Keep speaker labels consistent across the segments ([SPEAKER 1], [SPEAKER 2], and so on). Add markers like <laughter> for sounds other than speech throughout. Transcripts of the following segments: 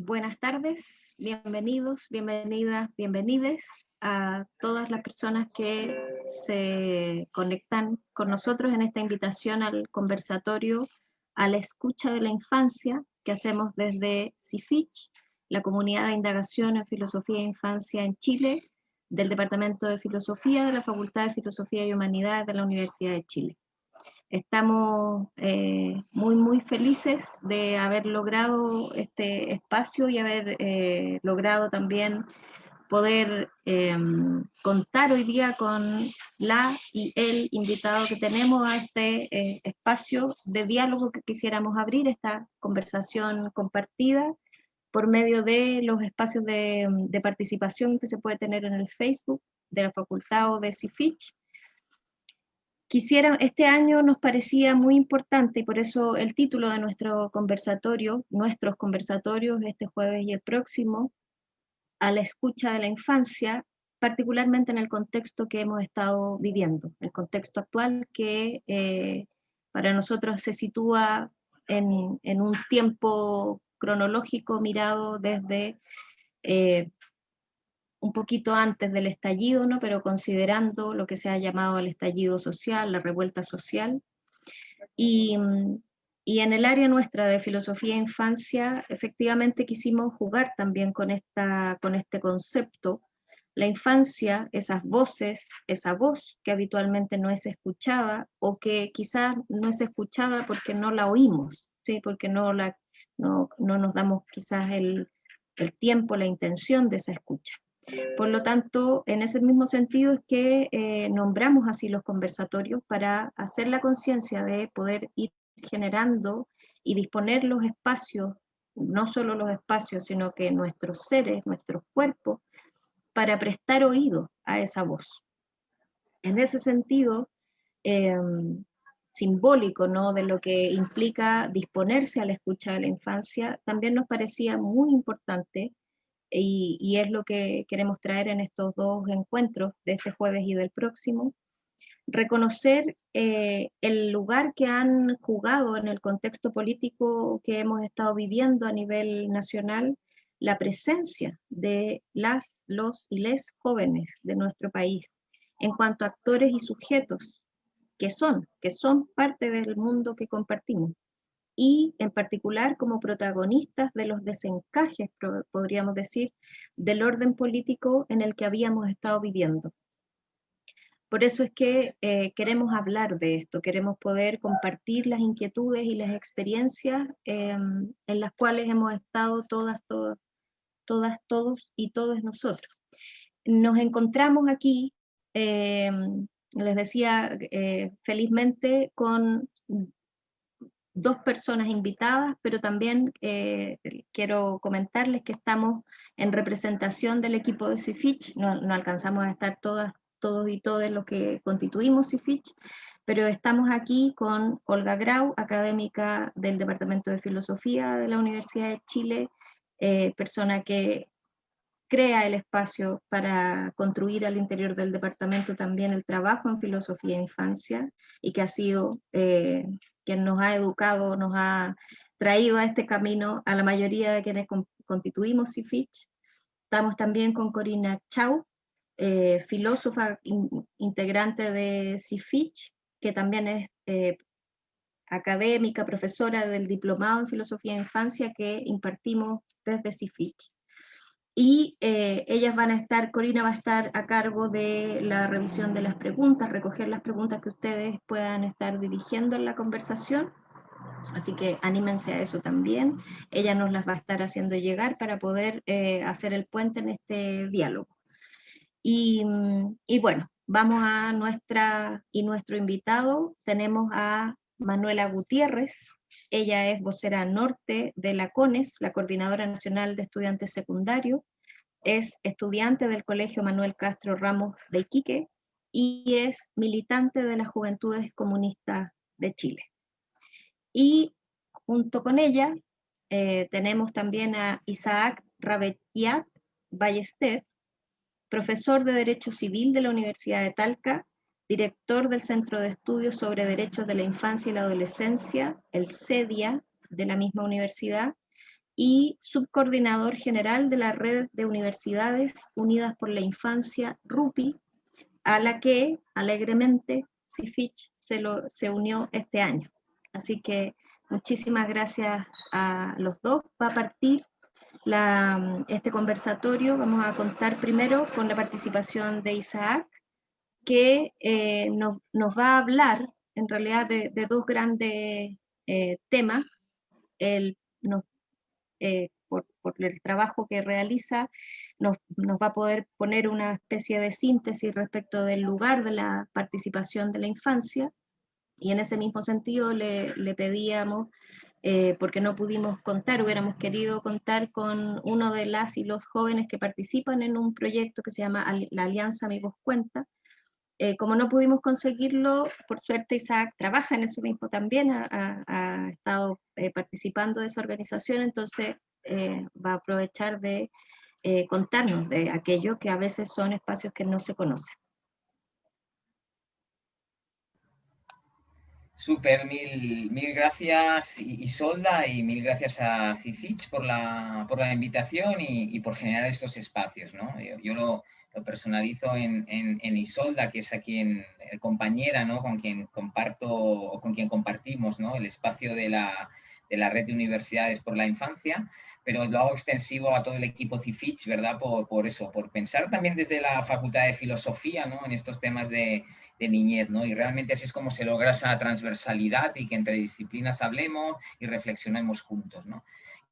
[SPEAKER 1] Buenas tardes, bienvenidos, bienvenidas, bienvenides a todas las personas que se conectan con nosotros en esta invitación al conversatorio a la escucha de la infancia que hacemos desde CIFICH, la comunidad de indagación en filosofía e infancia en Chile, del Departamento de Filosofía de la Facultad de Filosofía y Humanidades de la Universidad de Chile. Estamos eh, muy, muy felices de haber logrado este espacio y haber eh, logrado también poder em, contar hoy día con la y el invitado que tenemos a este eh, espacio de diálogo que quisiéramos abrir, esta conversación compartida por medio de los espacios de, de participación que se puede tener en el Facebook de la Facultad o de CIFICH, Quisiera, este año nos parecía muy importante y por eso el título de nuestro conversatorio, nuestros conversatorios este jueves y el próximo, a la escucha de la infancia, particularmente en el contexto que hemos estado viviendo, el contexto actual que eh, para nosotros se sitúa en, un tiempo cronológico mirado desde eh, un poquito antes del estallido, ¿no? pero considerando lo que se ha llamado el estallido social, la revuelta social. Y, y en el área nuestra de filosofía e infancia, efectivamente quisimos jugar también con, esta, con este concepto. La infancia, esas voces, esa voz que habitualmente no es escuchada o que quizás no es escuchada porque no la oímos, ¿sí? porque no, la, no, no nos damos quizás el, el tiempo, la intención de esa escucha. Por lo tanto, en ese mismo sentido es que eh, nombramos así los conversatorios para hacer la conciencia de poder ir generando y disponer los espacios, no solo los espacios, sino que nuestros seres, nuestros cuerpos, para prestar oído a esa voz. En ese sentido, em, simbólico ¿no? de lo que implica disponerse a la escucha de la infancia, también nos parecía muy importante y, es lo que queremos traer en estos dos encuentros de este jueves y del próximo, reconocer eh, el lugar que han jugado en el contexto político que hemos estado viviendo a nivel nacional, la presencia de las, los y les jóvenes de nuestro país en cuanto a actores y sujetos que son, que son parte del mundo que compartimos y en particular como protagonistas de los desencajes, podríamos decir, del orden político en el que habíamos estado viviendo. Por eso es que eh, queremos hablar de esto, queremos poder compartir las inquietudes y las experiencias em, en las cuales hemos estado todas, todas, todas, todos y todos nosotros. Nos encontramos aquí, em, les decía eh, felizmente, con dos personas invitadas, pero también eh, quiero comentarles que estamos en representación del equipo de CIFICH, no, no alcanzamos a estar todas, todos y todas los que constituimos CIFICH, pero estamos aquí con Olga Grau, académica del Departamento de Filosofía de la Universidad de Chile, eh, persona que crea el espacio para construir al interior del departamento también el trabajo en filosofía e infancia, y que ha sido eh, quien nos ha educado, nos ha traído a este camino a la mayoría de quienes constituimos CIFICH. Estamos también con Corina Chau, eh, filósofa integrante de CIFICH, que también es eh, académica, profesora del Diplomado en Filosofía de Infancia que impartimos desde CIFICH. Y eh, ellas van a estar, Corina va a estar a cargo de la revisión de las preguntas, recoger las preguntas que ustedes puedan estar dirigiendo en la conversación. Así que anímense a eso también. Ella nos las va a estar haciendo llegar para poder eh, hacer el puente en este diálogo. Y, y, bueno, vamos a nuestra y nuestro invitado. Tenemos a Manuela Gutiérrez, ella es vocera norte de la CONES, la Coordinadora Nacional de Estudiantes Secundarios, es estudiante del Colegio Manuel Castro Ramos de Iquique y es militante de las Juventudes Comunistas de Chile. Y junto con ella eh, tenemos también a Isaac Rabetiat Ballester, profesor de Derecho Civil de la Universidad de Talca director del Centro de Estudios sobre Derechos de la Infancia y la Adolescencia, el CEDIA, de la misma universidad, y subcoordinador general de la Red de Universidades Unidas por la Infancia, RUPI, a la que alegremente CIFICH se, se unió este año. Así que muchísimas gracias a los dos. Va a partir este conversatorio, vamos a contar primero con la participación de Isaac, que eh, nos, nos, va a hablar en realidad de, de dos grandes eh, temas. El, eh, por, por, el trabajo que realiza, nos, nos, va a poder poner una especie de síntesis respecto del lugar de la participación de la infancia, y en ese mismo sentido le, le pedíamos eh, porque no pudimos contar, hubiéramos querido contar con uno de las y los jóvenes que participan en un proyecto que se llama la Alianza Amigos Cuenta. Eh, como no pudimos conseguirlo, por suerte Isaac trabaja en eso mismo también, ha, estado eh, participando de esa organización, entonces va a aprovechar de contarnos de aquello que a veces son espacios que no se conocen.
[SPEAKER 2] Súper, mil, mil gracias Isolda y mil gracias a Cifich por la, por la invitación y, por generar estos espacios. ¿no? Yo, lo, personalizo en, en, Isolda, que es a quien, eh, compañera ¿no? con quien comparto o con quien compartimos ¿no? el espacio de la, de la red de universidades por la infancia, pero lo hago extensivo a todo el equipo CIFICH, ¿verdad? Por, por eso, por pensar también desde la Facultad de Filosofía, ¿no? En estos temas de, de, niñez, ¿no? Y realmente así es como se logra esa transversalidad y que entre disciplinas hablemos y reflexionemos juntos, ¿no?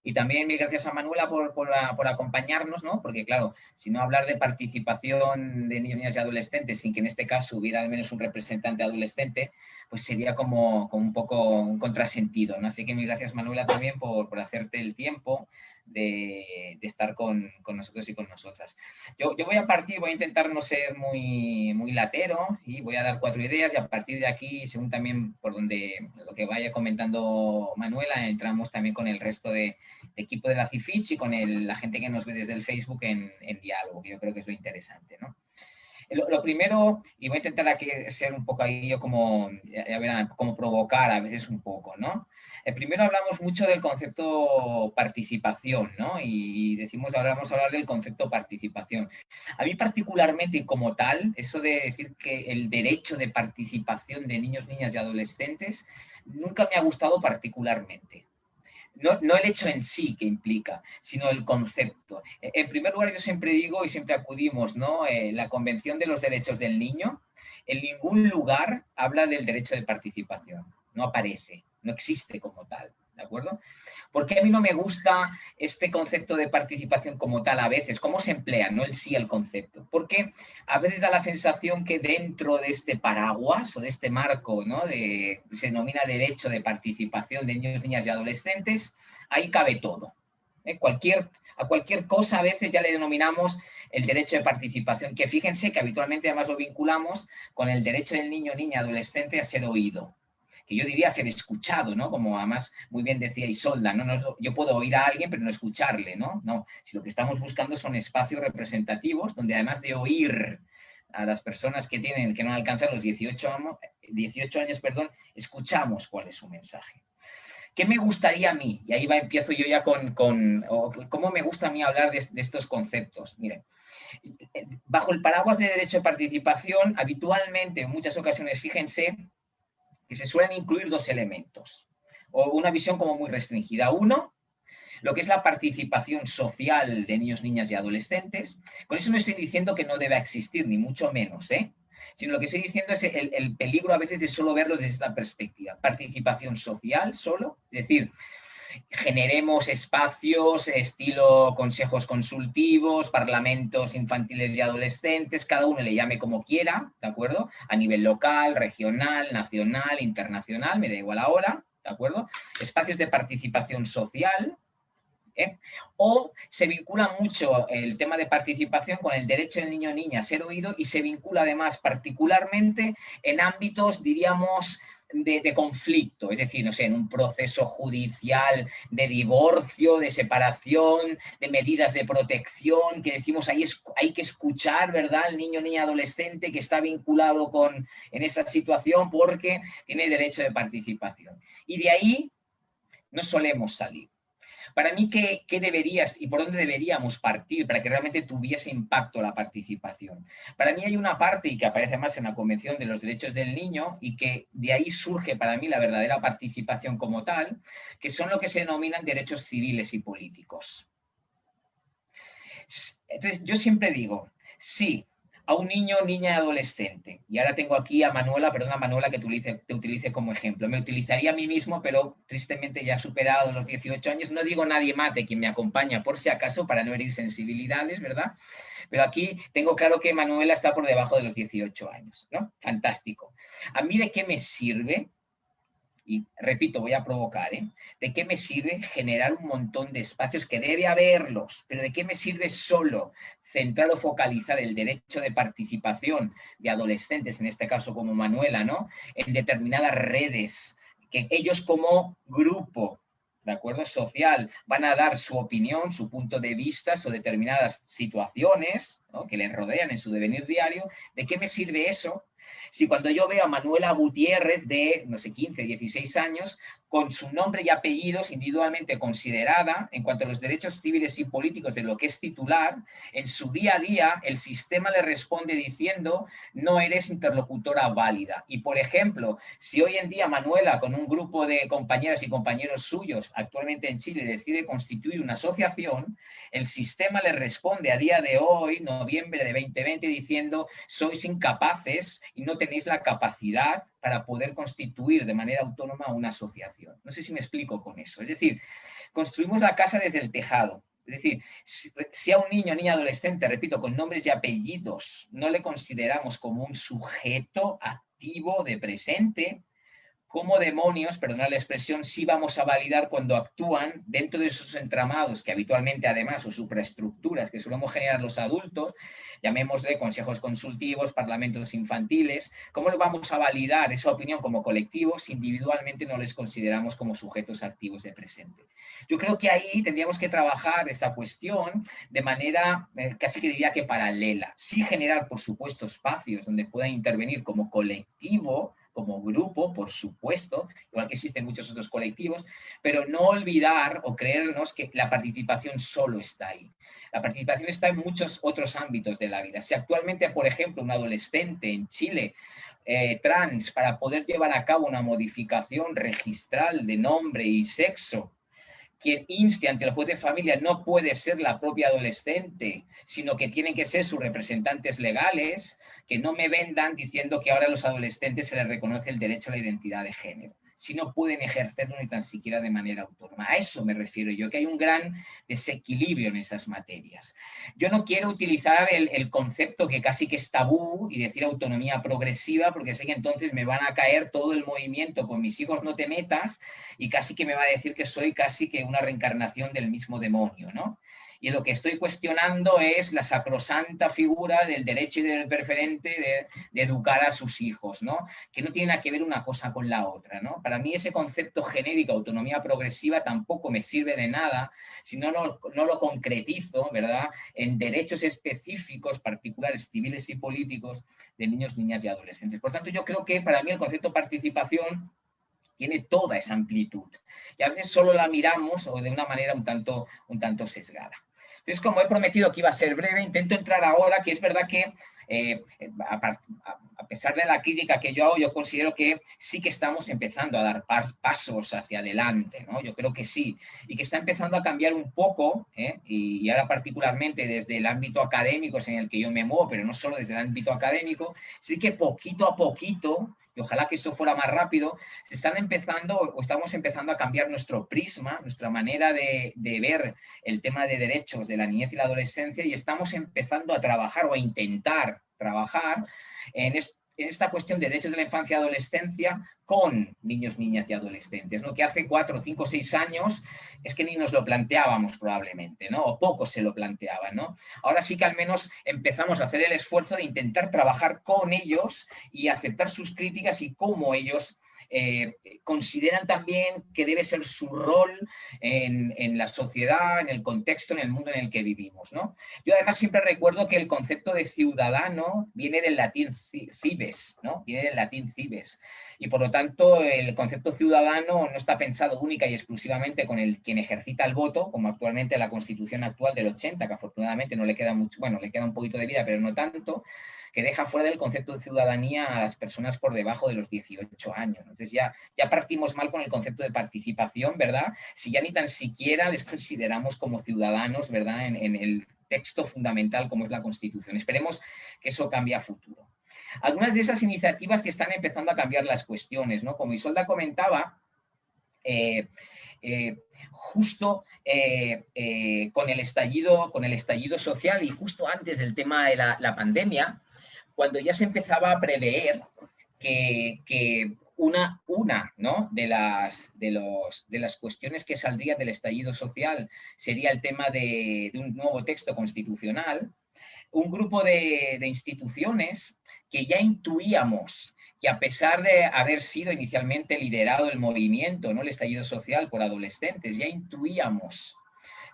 [SPEAKER 2] Y también mil gracias a Manuela por, por, acompañarnos, ¿no? Porque claro, si no hablar de participación de niños, niñas y adolescentes sin que en este caso hubiera al menos un representante adolescente, pues sería como, como un poco un contrasentido, ¿no? Así que mil gracias Manuela también por, por hacerte el tiempo, de, estar con, nosotros y con nosotras. Yo, voy a partir, voy a intentar no ser muy, muy latero y voy a dar cuatro ideas y a partir de aquí, según también por donde lo que vaya comentando Manuela, entramos también con el resto de, equipo de la CIFICH y con la gente que nos ve desde el Facebook en, en diálogo, que yo creo que es lo interesante. ¿no? Lo, primero, y voy a intentar aquí ser un poco ahí yo como, como provocar a veces un poco, ¿no? El eh, primero hablamos mucho del concepto participación, ¿no? Y decimos, ahora vamos a hablar del concepto participación. A mí particularmente y como tal, eso de decir que el derecho de participación de niños, niñas y adolescentes nunca me ha gustado particularmente no, el hecho en sí que implica, sino el concepto. E, en primer lugar, yo siempre digo y siempre acudimos, ¿no? Eh, la Convención de los Derechos del Niño, en ningún lugar habla del derecho de participación, no aparece, no existe como tal. ¿De acuerdo? Porque a mí no me gusta este concepto de participación como tal a veces? ¿Cómo se emplea, no el sí el concepto? Porque a veces da la sensación que dentro de este paraguas o de este marco, ¿no? De, se denomina derecho de participación de niños, niñas y adolescentes, ahí cabe todo. ¿eh? Cualquier, a cualquier cosa a veces ya le denominamos el derecho de participación, que fíjense que habitualmente además lo vinculamos con el derecho del niño, niña, adolescente a ser oído que yo diría ser escuchado, ¿no? Como además muy bien decía Isolda, ¿no? no yo puedo oír a alguien pero no escucharle, ¿no? No, si lo que estamos buscando son espacios representativos donde además de oír a las personas que tienen, que no alcanzan los 18, años, 18 años, perdón, escuchamos cuál es su mensaje. ¿Qué me gustaría a mí? Y ahí va, empiezo yo ya con, con cómo me gusta a mí hablar de, de, estos conceptos. Miren, bajo el paraguas de derecho de participación, habitualmente, en muchas ocasiones, fíjense, que se suelen incluir dos elementos, o una visión como muy restringida. Uno, lo que es la participación social de niños, niñas y adolescentes. Con eso no estoy diciendo que no deba existir, ni mucho menos, ¿eh? sino lo que estoy diciendo es el, el peligro a veces de solo verlo desde esta perspectiva. Participación social solo, es decir, generemos espacios estilo consejos consultivos, parlamentos infantiles y adolescentes, cada uno le llame como quiera, ¿de acuerdo? A nivel local, regional, nacional, internacional, me da igual ahora, ¿de acuerdo? Espacios de participación social, ¿eh? O se vincula mucho el tema de participación con el derecho del niño o niña a ser oído y se vincula además particularmente en ámbitos, diríamos, de, conflicto, es decir, no sé, en un proceso judicial de divorcio, de separación, de medidas de protección, que decimos ahí es, hay que escuchar, ¿verdad?, al niño, niña, adolescente que está vinculado con, en esa situación porque tiene derecho de participación. Y de ahí no solemos salir. Para mí, ¿qué, ¿qué, deberías y por dónde deberíamos partir para que realmente tuviese impacto la participación? Para mí hay una parte, y que aparece más en la Convención de los Derechos del Niño, y que de ahí surge para mí la verdadera participación como tal, que son lo que se denominan derechos civiles y políticos. Entonces, yo siempre digo, sí, a un niño, niña adolescente. Y ahora tengo aquí a Manuela, perdona Manuela que te utilice, te utilice como ejemplo. Me utilizaría a mí mismo, pero tristemente ya superado los 18 años. No digo nadie más de quien me acompaña, por si acaso, para no herir sensibilidades, ¿verdad? Pero aquí tengo claro que Manuela está por debajo de los 18 años, ¿no? Fantástico. ¿A mí de qué me sirve y repito, voy a provocar, ¿eh? ¿De qué me sirve generar un montón de espacios que debe haberlos? Pero ¿de qué me sirve solo centrar o focalizar el derecho de participación de adolescentes, en este caso como Manuela, ¿no? En determinadas redes, que ellos como grupo ¿de acuerdo? Social, van a dar su opinión, su punto de vista sobre determinadas situaciones que les rodean en su devenir diario. ¿De qué me sirve eso si cuando yo veo a Manuela Gutiérrez de, no sé, 15, 16 años, con su nombre y apellidos individualmente considerada en cuanto a los derechos civiles y políticos de lo que es titular, en su día a día el sistema le responde diciendo no eres interlocutora válida. Y por ejemplo, si hoy en día Manuela con un grupo de compañeras y compañeros suyos actualmente en Chile decide constituir una asociación, el sistema le responde a día de hoy, noviembre de 2020, diciendo sois incapaces y no tenéis la capacidad para poder constituir de manera autónoma una asociación. No sé si me explico con eso. Es decir, construimos la casa desde el tejado. Es decir, si a un niño o niña adolescente, repito, con nombres y apellidos, no le consideramos como un sujeto activo de presente, cómo demonios, perdonad la expresión, sí vamos a validar cuando actúan dentro de esos entramados que habitualmente además o supraestructuras que solemos generar los adultos, llamémosle consejos consultivos, parlamentos infantiles, cómo vamos a validar esa opinión como colectivo si individualmente no les consideramos como sujetos activos de presente. Yo creo que ahí tendríamos que trabajar esta cuestión de manera eh, casi que diría que paralela, sí generar por supuesto espacios donde puedan intervenir como colectivo, como grupo, por supuesto, igual que existen muchos otros colectivos, pero no olvidar o creernos que la participación solo está ahí. La participación está en muchos otros ámbitos de la vida. Si actualmente, por ejemplo, un adolescente en Chile eh, trans, para poder llevar a cabo una modificación registral de nombre y sexo, quien inste ante el juez de familia no puede ser la propia adolescente, sino que tienen que ser sus representantes legales, que no me vendan diciendo que ahora a los adolescentes se les reconoce el derecho a la identidad de género si no pueden ejercerlo ni tan siquiera de manera autónoma. A eso me refiero yo, que hay un gran desequilibrio en esas materias. Yo no quiero utilizar el, concepto que casi que es tabú y decir autonomía progresiva, porque sé que entonces me van a caer todo el movimiento con mis hijos no te metas y casi que me va a decir que soy casi que una reencarnación del mismo demonio, ¿no? Y lo que estoy cuestionando es la sacrosanta figura del derecho y del preferente de, educar a sus hijos, ¿no? que no tiene que ver una cosa con la otra. ¿no? Para mí ese concepto genérico, autonomía progresiva, tampoco me sirve de nada si no, no, no lo concretizo ¿verdad? en derechos específicos, particulares, civiles y políticos de niños, niñas y adolescentes. Por tanto, yo creo que para mí el concepto participación tiene toda esa amplitud. Y a veces solo la miramos o de una manera un tanto, un tanto sesgada. Entonces, como he prometido que iba a ser breve, intento entrar ahora, que es verdad que eh, a, pesar de la crítica que yo hago, yo considero que sí que estamos empezando a dar pasos hacia adelante, ¿no? Yo creo que sí, y que está empezando a cambiar un poco, ¿eh? y, ahora particularmente desde el ámbito académico en el que yo me muevo, pero no solo desde el ámbito académico, sí que poquito a poquito y ojalá que esto fuera más rápido, se están empezando o estamos empezando a cambiar nuestro prisma, nuestra manera de, ver el tema de derechos de la niñez y la adolescencia y estamos empezando a trabajar o a intentar trabajar en, esto esta cuestión de derechos de la infancia y adolescencia con niños, niñas y adolescentes, ¿no? que hace cuatro, cinco, seis años es que ni nos lo planteábamos probablemente, ¿no? o pocos se lo planteaban. ¿no? Ahora sí que al menos empezamos a hacer el esfuerzo de intentar trabajar con ellos y aceptar sus críticas y cómo ellos eh, consideran también que debe ser su rol en, la sociedad, en el contexto, en el mundo en el que vivimos. ¿no? Yo además siempre recuerdo que el concepto de ciudadano viene del latín cibes, ¿no? viene del latín cibes, y por lo tanto el concepto ciudadano no está pensado única y exclusivamente con el quien ejercita el voto, como actualmente la constitución actual del 80, que afortunadamente no le queda mucho, bueno, le queda un poquito de vida, pero no tanto, que deja fuera del concepto de ciudadanía a las personas por debajo de los 18 años. Entonces ya, ya partimos mal con el concepto de participación, ¿verdad? Si ya ni tan siquiera les consideramos como ciudadanos, ¿verdad? En, el texto fundamental como es la Constitución. Esperemos que eso cambie a futuro. Algunas de esas iniciativas que están empezando a cambiar las cuestiones, ¿no? Como Isolda comentaba, eh, eh, justo eh, con, el estallido, con el estallido social y justo antes del tema de la pandemia, cuando ya se empezaba a prever que, una, una ¿no? de, las, de, de, las cuestiones que saldrían del estallido social sería el tema de, un nuevo texto constitucional, un grupo de, de instituciones que ya intuíamos que a pesar de haber sido inicialmente liderado el movimiento, ¿no? el estallido social por adolescentes, ya intuíamos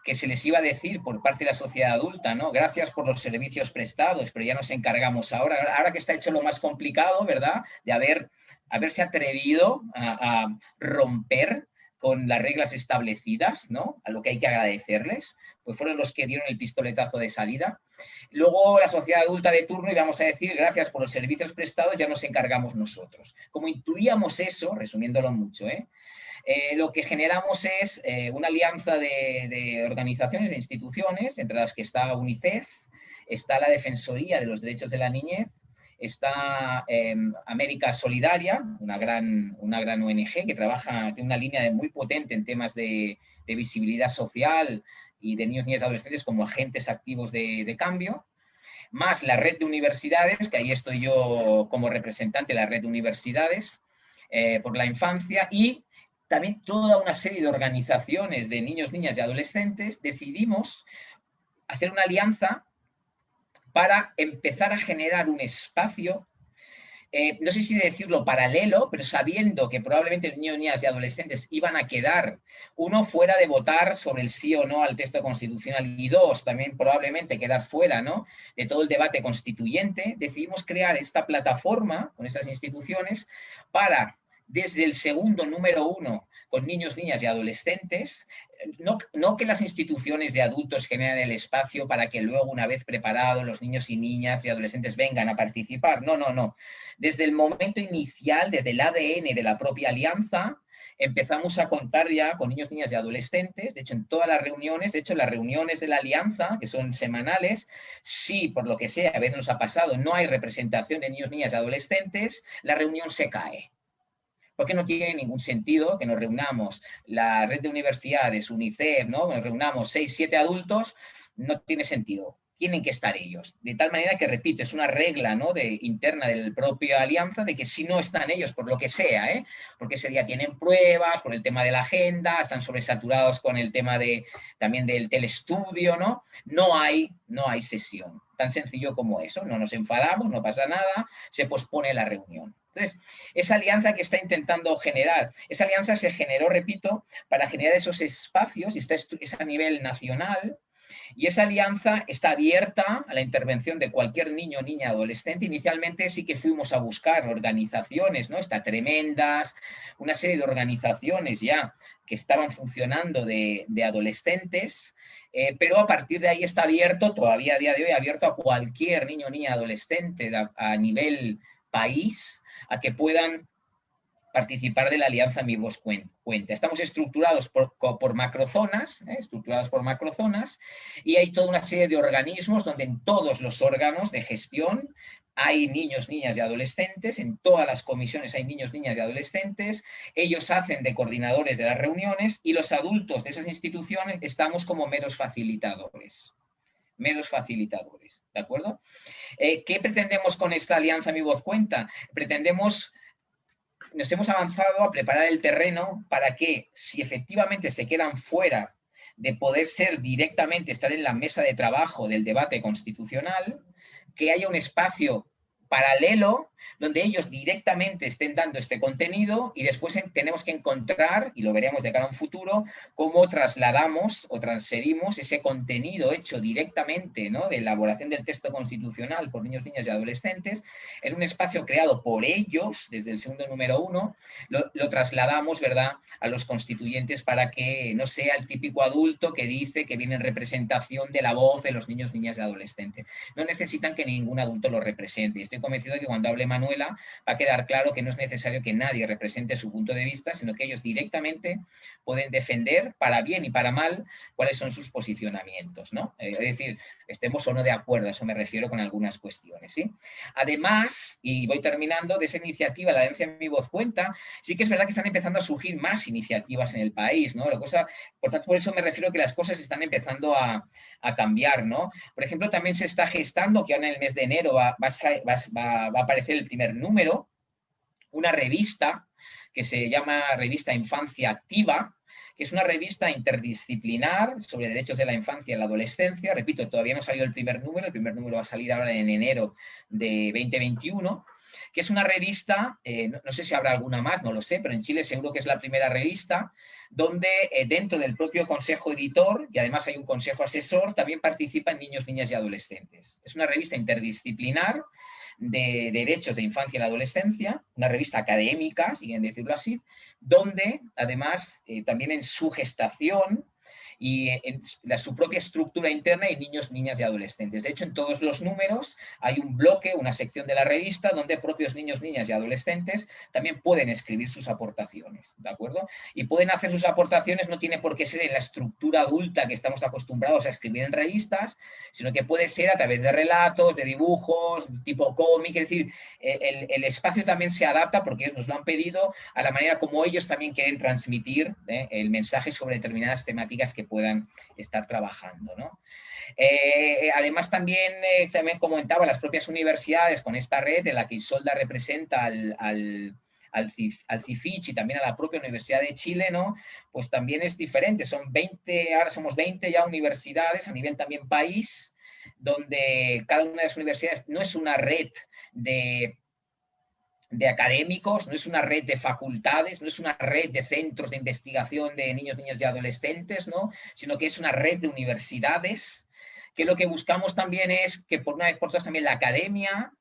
[SPEAKER 2] que se les iba a decir por parte de la sociedad adulta, ¿no? Gracias por los servicios prestados, pero ya nos encargamos ahora, ahora que está hecho lo más complicado, ¿verdad? De haber, haberse atrevido a, romper con las reglas establecidas, ¿no? A lo que hay que agradecerles, pues fueron los que dieron el pistoletazo de salida. Luego la sociedad adulta de turno y vamos a decir, gracias por los servicios prestados, ya nos encargamos nosotros. Como intuíamos eso, resumiéndolo mucho, ¿eh? Eh, lo que generamos es eh, una alianza de, organizaciones, de instituciones, entre las que está UNICEF, está la Defensoría de los Derechos de la Niñez, está em, América Solidaria, una gran, una gran ONG que trabaja, tiene una línea muy potente en temas de, visibilidad social y de niños, niñas y adolescentes como agentes activos de, cambio, más la red de universidades, que ahí estoy yo como representante de la red de universidades eh, por la infancia, y también toda una serie de organizaciones de niños, niñas y adolescentes decidimos hacer una alianza para empezar a generar un espacio, eh, no sé si decirlo paralelo, pero sabiendo que probablemente niños, niñas y adolescentes iban a quedar, uno, fuera de votar sobre el sí o no al texto constitucional y dos, también probablemente quedar fuera ¿no? de todo el debate constituyente, decidimos crear esta plataforma con estas instituciones para desde el segundo número uno con niños, niñas y adolescentes, no, no, que las instituciones de adultos generen el espacio para que luego, una vez preparados, los niños y niñas y adolescentes vengan a participar. No, no, no. Desde el momento inicial, desde el ADN de la propia alianza, empezamos a contar ya con niños, niñas y adolescentes. De hecho, en todas las reuniones, de hecho, las reuniones de la alianza, que son semanales, si por lo que sea, a veces nos ha pasado, no hay representación de niños, niñas y adolescentes, la reunión se cae porque no tiene ningún sentido que nos reunamos la red de universidades, UNICEF, ¿no? nos reunamos seis, siete adultos, no tiene sentido. Tienen que estar ellos. De tal manera que, repito, es una regla ¿no? de, interna del propio alianza de que si no están ellos, por lo que sea, ¿eh? porque ese día tienen pruebas, por el tema de la agenda, están sobresaturados con el tema de, también del telestudio, ¿no? No hay, no hay sesión. Tan sencillo como eso. No nos enfadamos, no pasa nada, se pospone la reunión. Entonces, esa alianza que está intentando generar, esa alianza se generó, repito, para generar esos espacios, y está, es a nivel nacional, y esa alianza está abierta a la intervención de cualquier niño, niña, adolescente. Inicialmente sí que fuimos a buscar organizaciones, ¿no? Está tremendas, una serie de organizaciones ya que estaban funcionando de, adolescentes, eh, pero a partir de ahí está abierto, todavía a día de hoy, abierto a cualquier niño, niña, adolescente a nivel país, a que puedan participar de la alianza Mi Voz Cuenta. Estamos estructurados por, macrozonas, ¿eh? estructurados por macrozonas, y hay toda una serie de organismos donde en todos los órganos de gestión hay niños, niñas y adolescentes, en todas las comisiones hay niños, niñas y adolescentes, ellos hacen de coordinadores de las reuniones y los adultos de esas instituciones estamos como meros facilitadores meros facilitadores, ¿de acuerdo? Eh, ¿Qué pretendemos con esta alianza Mi Voz Cuenta? Pretendemos, nos hemos avanzado a preparar el terreno para que si efectivamente se quedan fuera de poder ser directamente, estar en la mesa de trabajo del debate constitucional, que haya un espacio paralelo donde ellos directamente estén dando este contenido y después tenemos que encontrar, y lo veremos de cara a un futuro, cómo trasladamos o transferimos ese contenido hecho directamente ¿no? de elaboración del texto constitucional por niños, niñas y adolescentes en un espacio creado por ellos, desde el segundo número uno, lo, trasladamos ¿verdad? a los constituyentes para que no sea el típico adulto que dice que viene en representación de la voz de los niños, niñas y adolescentes. No necesitan que ningún adulto lo represente. Estoy convencido de que cuando hable Manuela va a quedar claro que no es necesario que nadie represente su punto de vista, sino que ellos directamente pueden defender para bien y para mal cuáles son sus posicionamientos. ¿no? Eh, es decir, estemos o no de acuerdo, a eso me refiero con algunas cuestiones. ¿sí? Además, y voy terminando, de esa iniciativa, la Denuncia en mi voz cuenta, sí que es verdad que están empezando a surgir más iniciativas en el país. ¿no? La cosa, por tanto, por eso me refiero que las cosas están empezando a, a cambiar. ¿no? Por ejemplo, también se está gestando que ahora en el mes de enero va, va, va, va a aparecer el primer número, una revista que se llama Revista Infancia Activa, que es una revista interdisciplinar sobre derechos de la infancia y la adolescencia. Repito, todavía no ha salido el primer número, el primer número va a salir ahora en enero de 2021, que es una revista, eh, no, sé si habrá alguna más, no lo sé, pero en Chile seguro que es la primera revista, donde eh, dentro del propio consejo editor, y además hay un consejo asesor, también participan niños, niñas y adolescentes. Es una revista interdisciplinar de Derechos de Infancia y la Adolescencia, una revista académica, si quieren decirlo así, donde además eh, también en su gestación y en la, su propia estructura interna hay niños, niñas y adolescentes. De hecho, en todos los números hay un bloque, una sección de la revista donde propios niños, niñas y adolescentes también pueden escribir sus aportaciones, ¿de acuerdo? Y pueden hacer sus aportaciones, no tiene por qué ser en la estructura adulta que estamos acostumbrados a escribir en revistas, sino que puede ser a través de relatos, de dibujos, tipo cómic, es decir, el, el espacio también se adapta porque ellos nos lo han pedido a la manera como ellos también quieren transmitir ¿eh? el mensaje sobre determinadas temáticas que puedan estar trabajando. ¿no? Eh, además, también, eh, también comentaba, las propias universidades con esta red de la que Isolda representa al, al al, CIFICH y también a la propia Universidad de Chile, ¿no? Pues también es diferente, son 20, ahora somos 20 ya universidades a nivel también país, donde cada una de las universidades no es una red de de académicos, no es una red de facultades, no es una red de centros de investigación de niños, niñas y adolescentes, ¿no? sino que es una red de universidades, que lo que buscamos también es que por una vez por todas también la academia,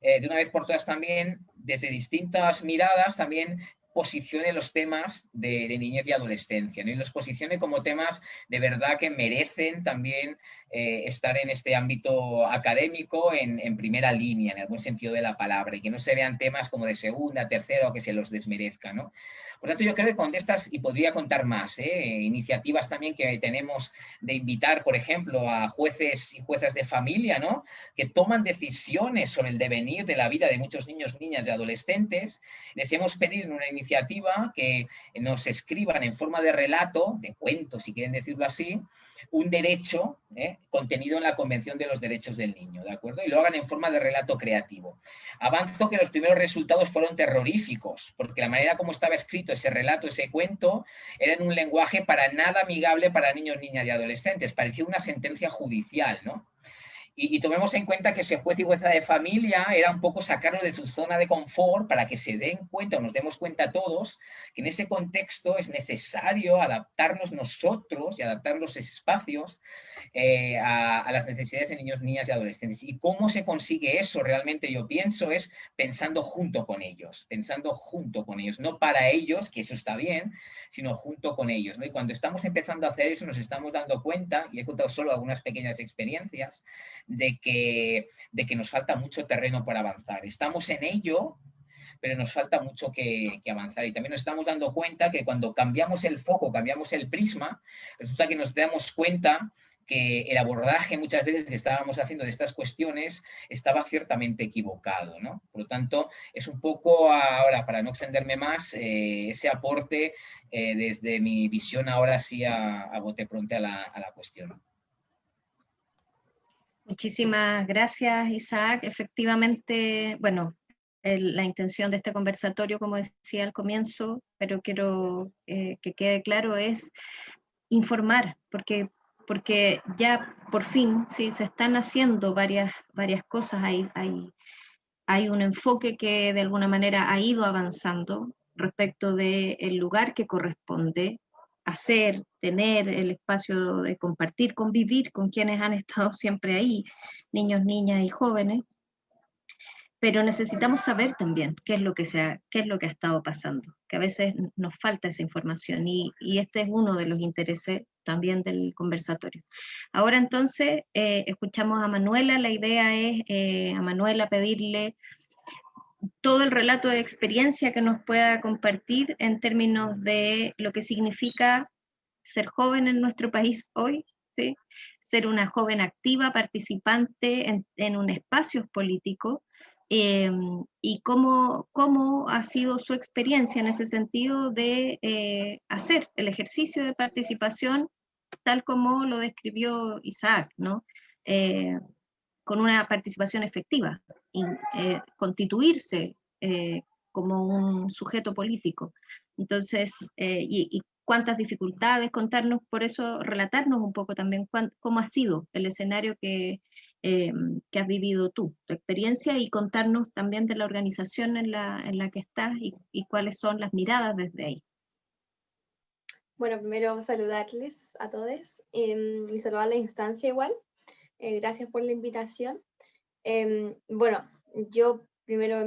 [SPEAKER 2] eh, de una vez por todas también, desde distintas miradas, también posicione los temas de, niñez y adolescencia, ¿no? y los posicione como temas de verdad que merecen también eh, estar en este ámbito académico en, en, primera línea, en algún sentido de la palabra, y que no se vean temas como de segunda, tercera o que se los desmerezca. ¿no? Por tanto, yo creo que con estas, y podría contar más, ¿eh? iniciativas también que tenemos de invitar, por ejemplo, a jueces y juezas de familia, ¿no? que toman decisiones sobre el devenir de la vida de muchos niños, niñas y adolescentes. Les hemos pedido una iniciativa que nos escriban en forma de relato, de cuento, si quieren decirlo así, un derecho ¿eh? contenido en la Convención de los Derechos del Niño, ¿de acuerdo? Y lo hagan en forma de relato creativo. Avanzo que los primeros resultados fueron terroríficos, porque la manera como estaba escrito ese relato, ese cuento, era en un lenguaje para nada amigable para niños, niñas y adolescentes. Parecía una sentencia judicial, ¿no? Y, tomemos en cuenta que ese juez y jueza de familia era un poco sacarlo de tu zona de confort para que se den cuenta o nos demos cuenta todos que en ese contexto es necesario adaptarnos nosotros y adaptar los espacios eh, a, las necesidades de niños, niñas y adolescentes. ¿Y cómo se consigue eso? Realmente yo pienso es pensando junto con ellos, pensando junto con ellos, no para ellos, que eso está bien, sino junto con ellos. ¿no? Y cuando estamos empezando a hacer eso nos estamos dando cuenta, y he contado solo algunas pequeñas experiencias, de que, de que nos falta mucho terreno para avanzar. Estamos en ello, pero nos falta mucho que, avanzar. Y también nos estamos dando cuenta que cuando cambiamos el foco, cambiamos el prisma, resulta que nos damos cuenta que el abordaje muchas veces que estábamos haciendo de estas cuestiones estaba ciertamente equivocado. ¿no? Por lo tanto, es un poco ahora, para no extenderme más, eh, ese aporte eh, desde mi visión ahora sí a, bote pronto a la, a la cuestión.
[SPEAKER 1] Muchísimas gracias, Isaac. Efectivamente, bueno, la intención de este conversatorio, como decía al comienzo, pero quiero eh, que quede claro, es informar, porque porque ya por fin sí, se están haciendo varias, varias cosas, hay, hay, hay un enfoque que de alguna manera ha ido avanzando respecto del lugar que corresponde hacer, tener el espacio de compartir, convivir con quienes han estado siempre ahí, niños, niñas y jóvenes, pero necesitamos saber también qué es lo que, se ha, qué es lo que ha estado pasando, que a veces nos falta esa información y, este es uno de los intereses también del conversatorio. Ahora entonces eh, escuchamos a Manuela, la idea es eh, a Manuela pedirle todo el relato de experiencia que nos pueda compartir en términos de lo que significa ser joven en nuestro país hoy, ¿sí? ser una joven activa, participante en, en un espacio político, Em, y cómo, cómo, ha sido su experiencia en ese sentido de eh, hacer el ejercicio de participación tal como lo describió Isaac, ¿no? Eh, con una participación efectiva, y, eh, constituirse como un sujeto político. Entonces, y, y, cuántas dificultades, contarnos, por eso relatarnos un poco también cómo ha sido el escenario que, eh, que has vivido tú, tu experiencia y contarnos también de la organización en la, en la que estás y, y, cuáles son las miradas desde ahí.
[SPEAKER 3] Bueno, primero saludarles a todos eh, y saludar la instancia igual. Eh, gracias por la invitación. Em, bueno, yo primero,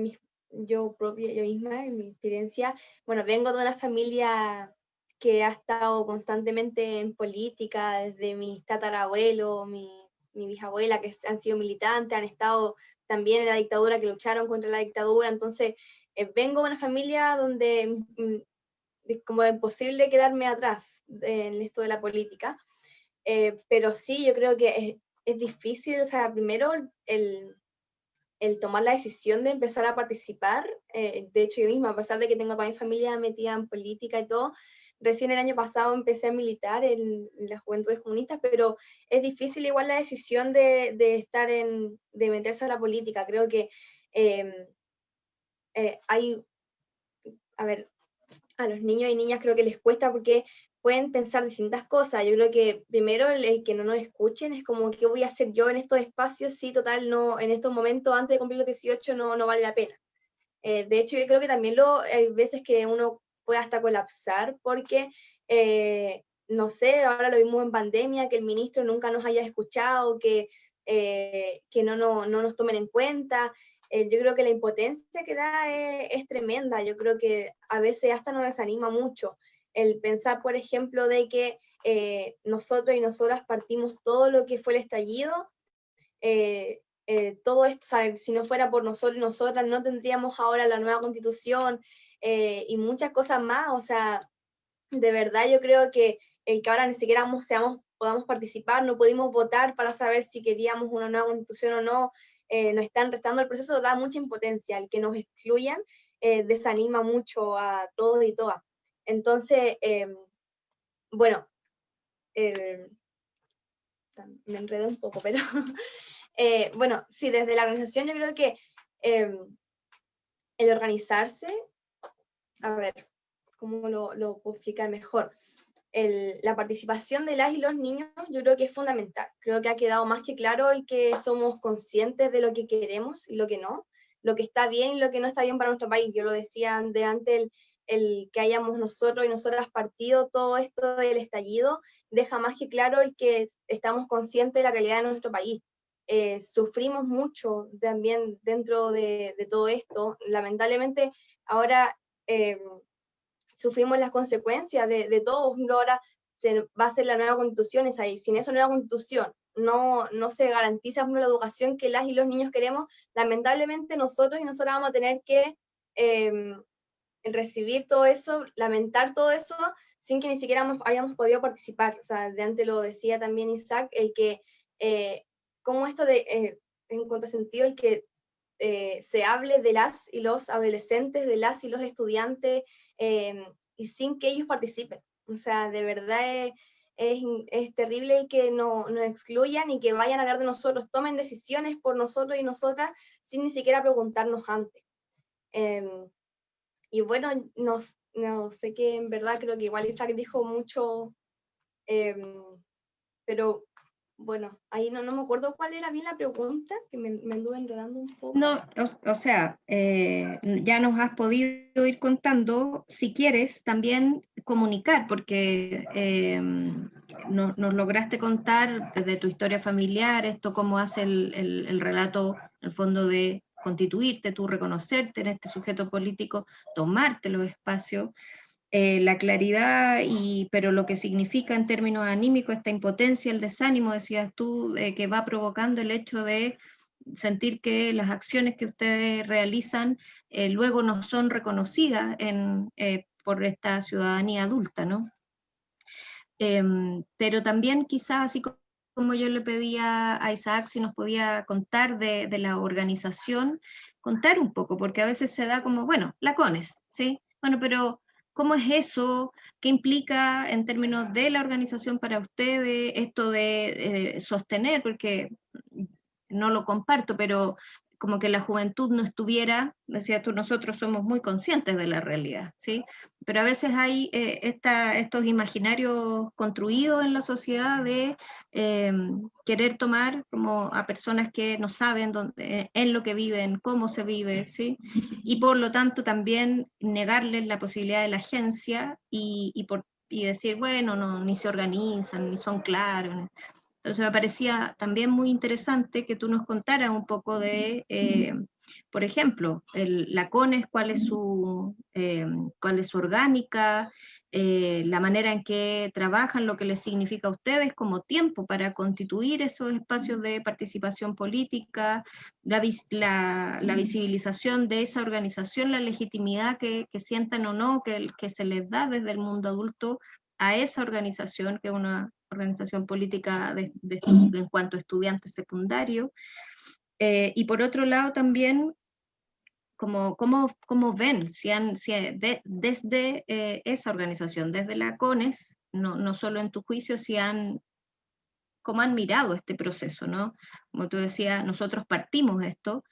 [SPEAKER 3] yo propia, yo misma, en mi experiencia, bueno, vengo de una familia que ha estado constantemente en política, desde mi tatarabuelo, mi mi bisabuela, que han sido militantes, han estado también en la dictadura, que lucharon contra la dictadura, entonces eh, vengo de una familia donde mm, es como imposible quedarme atrás en esto de la política, eh, pero sí, yo creo que es, difícil, o sea, primero el, el, tomar la decisión de empezar a participar, eh, de hecho yo misma, a pesar de que tengo toda mi familia metida en política y todo, Recién el año pasado empecé a militar en, las juventudes comunistas, pero es difícil igual la decisión de, estar en, de meterse a la política. Creo que em, eh, hay, a ver, a los niños y niñas creo que les cuesta porque pueden pensar distintas cosas. Yo creo que primero el, que no nos escuchen es como, ¿qué voy a hacer yo en estos espacios? Sí, total, no, en estos momentos antes de cumplir los 18 no, no vale la pena. Eh, de hecho, yo creo que también lo, hay veces que uno puede hasta colapsar porque, eh, no sé, ahora lo vimos en pandemia, que el ministro nunca nos haya escuchado, que, eh, que no, no, no, nos tomen en cuenta. Eh, yo creo que la impotencia que da es, tremenda, yo creo que a veces hasta nos desanima mucho el pensar, por ejemplo, de que nosotros y nosotras partimos todo lo que fue el estallido, todo esto, si no fuera por nosotros y nosotras, no tendríamos ahora la nueva constitución, eh, y muchas cosas más. O sea, de verdad yo creo que el que ahora ni siquiera seamos, podamos participar, no pudimos votar para saber si queríamos una nueva constitución o no, eh, nos están restando el proceso, da mucha impotencia. El que nos excluyan eh, desanima mucho a todos y todas. Entonces, em, bueno, me enredo un poco, pero <laughs> bueno, sí, desde la organización yo creo que em, el organizarse a ver, ¿cómo lo, puedo explicar mejor? la participación de las y los niños yo creo que es fundamental. Creo que ha quedado más que claro el que somos conscientes de lo que queremos y lo que no, lo que está bien y lo que no está bien para nuestro país. Yo lo decía de antes, el, que hayamos nosotros y nosotras partido todo esto del estallido, deja más que claro el que estamos conscientes de la realidad de nuestro país. Eh, sufrimos mucho también dentro de, todo esto. Lamentablemente, ahora eh, sufrimos las consecuencias de, todo. Ahora se va a hacer la nueva constitución, es ahí. Sin esa nueva constitución no, no se garantiza la educación que las y los niños queremos, lamentablemente nosotros y nosotras vamos a tener que em, recibir todo eso, lamentar todo eso, sin que ni siquiera hayamos podido participar. O sea, de antes lo decía también Isaac, el que, eh, como esto de, eh, en contrasentido, el que eh, se hable de las y los adolescentes, de las y los estudiantes, em, y sin que ellos participen. O sea, de verdad es, es, terrible que no, nos excluyan y que vayan a hablar de nosotros, tomen decisiones por nosotros y nosotras sin ni siquiera preguntarnos antes. Em, y bueno, no, no, sé qué, en verdad creo que igual Isaac dijo mucho, em, pero bueno, ahí no, no me acuerdo cuál era bien la pregunta, que me, me anduve enredando un poco.
[SPEAKER 1] No, o, sea, eh, ya nos has podido ir contando, si quieres, también comunicar, porque eh, nos lograste contar desde tu historia familiar, esto cómo hace el, el, el relato, el fondo de constituirte, tú reconocerte en este sujeto político, tomarte los espacios, eh, la claridad, y, pero lo que significa en términos anímicos esta impotencia, el desánimo, decías tú, eh, que va provocando el hecho de sentir que las acciones que ustedes realizan eh, luego no son reconocidas por esta ciudadanía adulta, ¿no? Em, pero también quizás, así como yo le pedía a Isaac si nos podía contar de, la organización, contar un poco, porque a veces se da como, bueno, la CONES, ¿sí? Bueno, pero ¿Cómo es eso? ¿Qué implica en términos de la organización para ustedes esto de eh, sostener? Porque no lo comparto, pero como que la juventud no estuviera, decías tú, nosotros somos muy conscientes de la realidad, ¿sí? Pero a veces hay eh, estos imaginarios construidos en la sociedad de em, querer tomar como a personas que no saben dónde, en lo que viven, cómo se vive, ¿sí? Y por lo tanto también negarles la posibilidad de la agencia y, y, por, y decir, bueno, no, ni se organizan, ni son claros. Entonces me parecía también muy interesante que tú nos contaras un poco de, eh, por ejemplo, la CONES, cuál es su, eh, cuál es su orgánica, eh, la manera en que trabajan, lo que les significa a ustedes como tiempo para constituir esos espacios de participación política, la, visibilización de esa organización, la legitimidad que, sientan o no, que, que se les da desde el mundo adulto a esa organización, que es una organización política de, en cuanto a estudiantes secundarios. Eh, y por otro lado también, como, cómo, ven, si han, si desde eh, esa organización, desde la CONES, no, no solo en tu juicio, si han, cómo han mirado este proceso, ¿no? Como tú decías, nosotros partimos esto,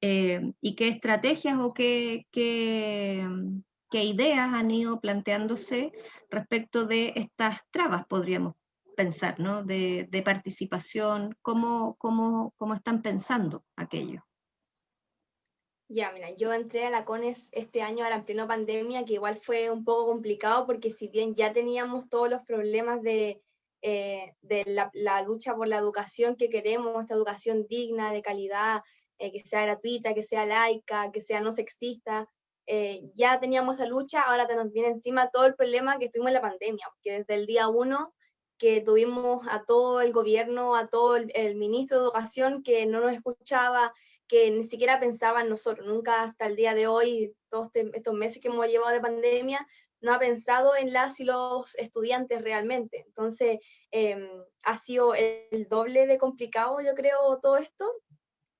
[SPEAKER 1] eh, y qué estrategias o qué, qué, qué ideas han ido planteándose respecto de estas trabas, podríamos pensar, ¿no? De, participación, ¿cómo, cómo, cómo están pensando aquello?
[SPEAKER 3] Ya, mira, yo entré a la CONES este año ahora en pleno pandemia, que igual fue un poco complicado porque si bien ya teníamos todos los problemas de, eh, de la, lucha por la educación que queremos, esta educación digna, de calidad, eh, que sea gratuita, que sea laica, que sea no sexista, eh, ya teníamos esa lucha, ahora te nos viene encima todo el problema que tuvimos en la pandemia, porque desde el día uno que tuvimos a todo el gobierno, a todo el, ministro de Educación que no nos escuchaba, que ni siquiera pensaba en nosotros, nunca hasta el día de hoy, todos este, estos meses que hemos llevado de pandemia, no ha pensado en las y los estudiantes realmente. Entonces, em, ha sido el doble de complicado, yo creo, todo esto.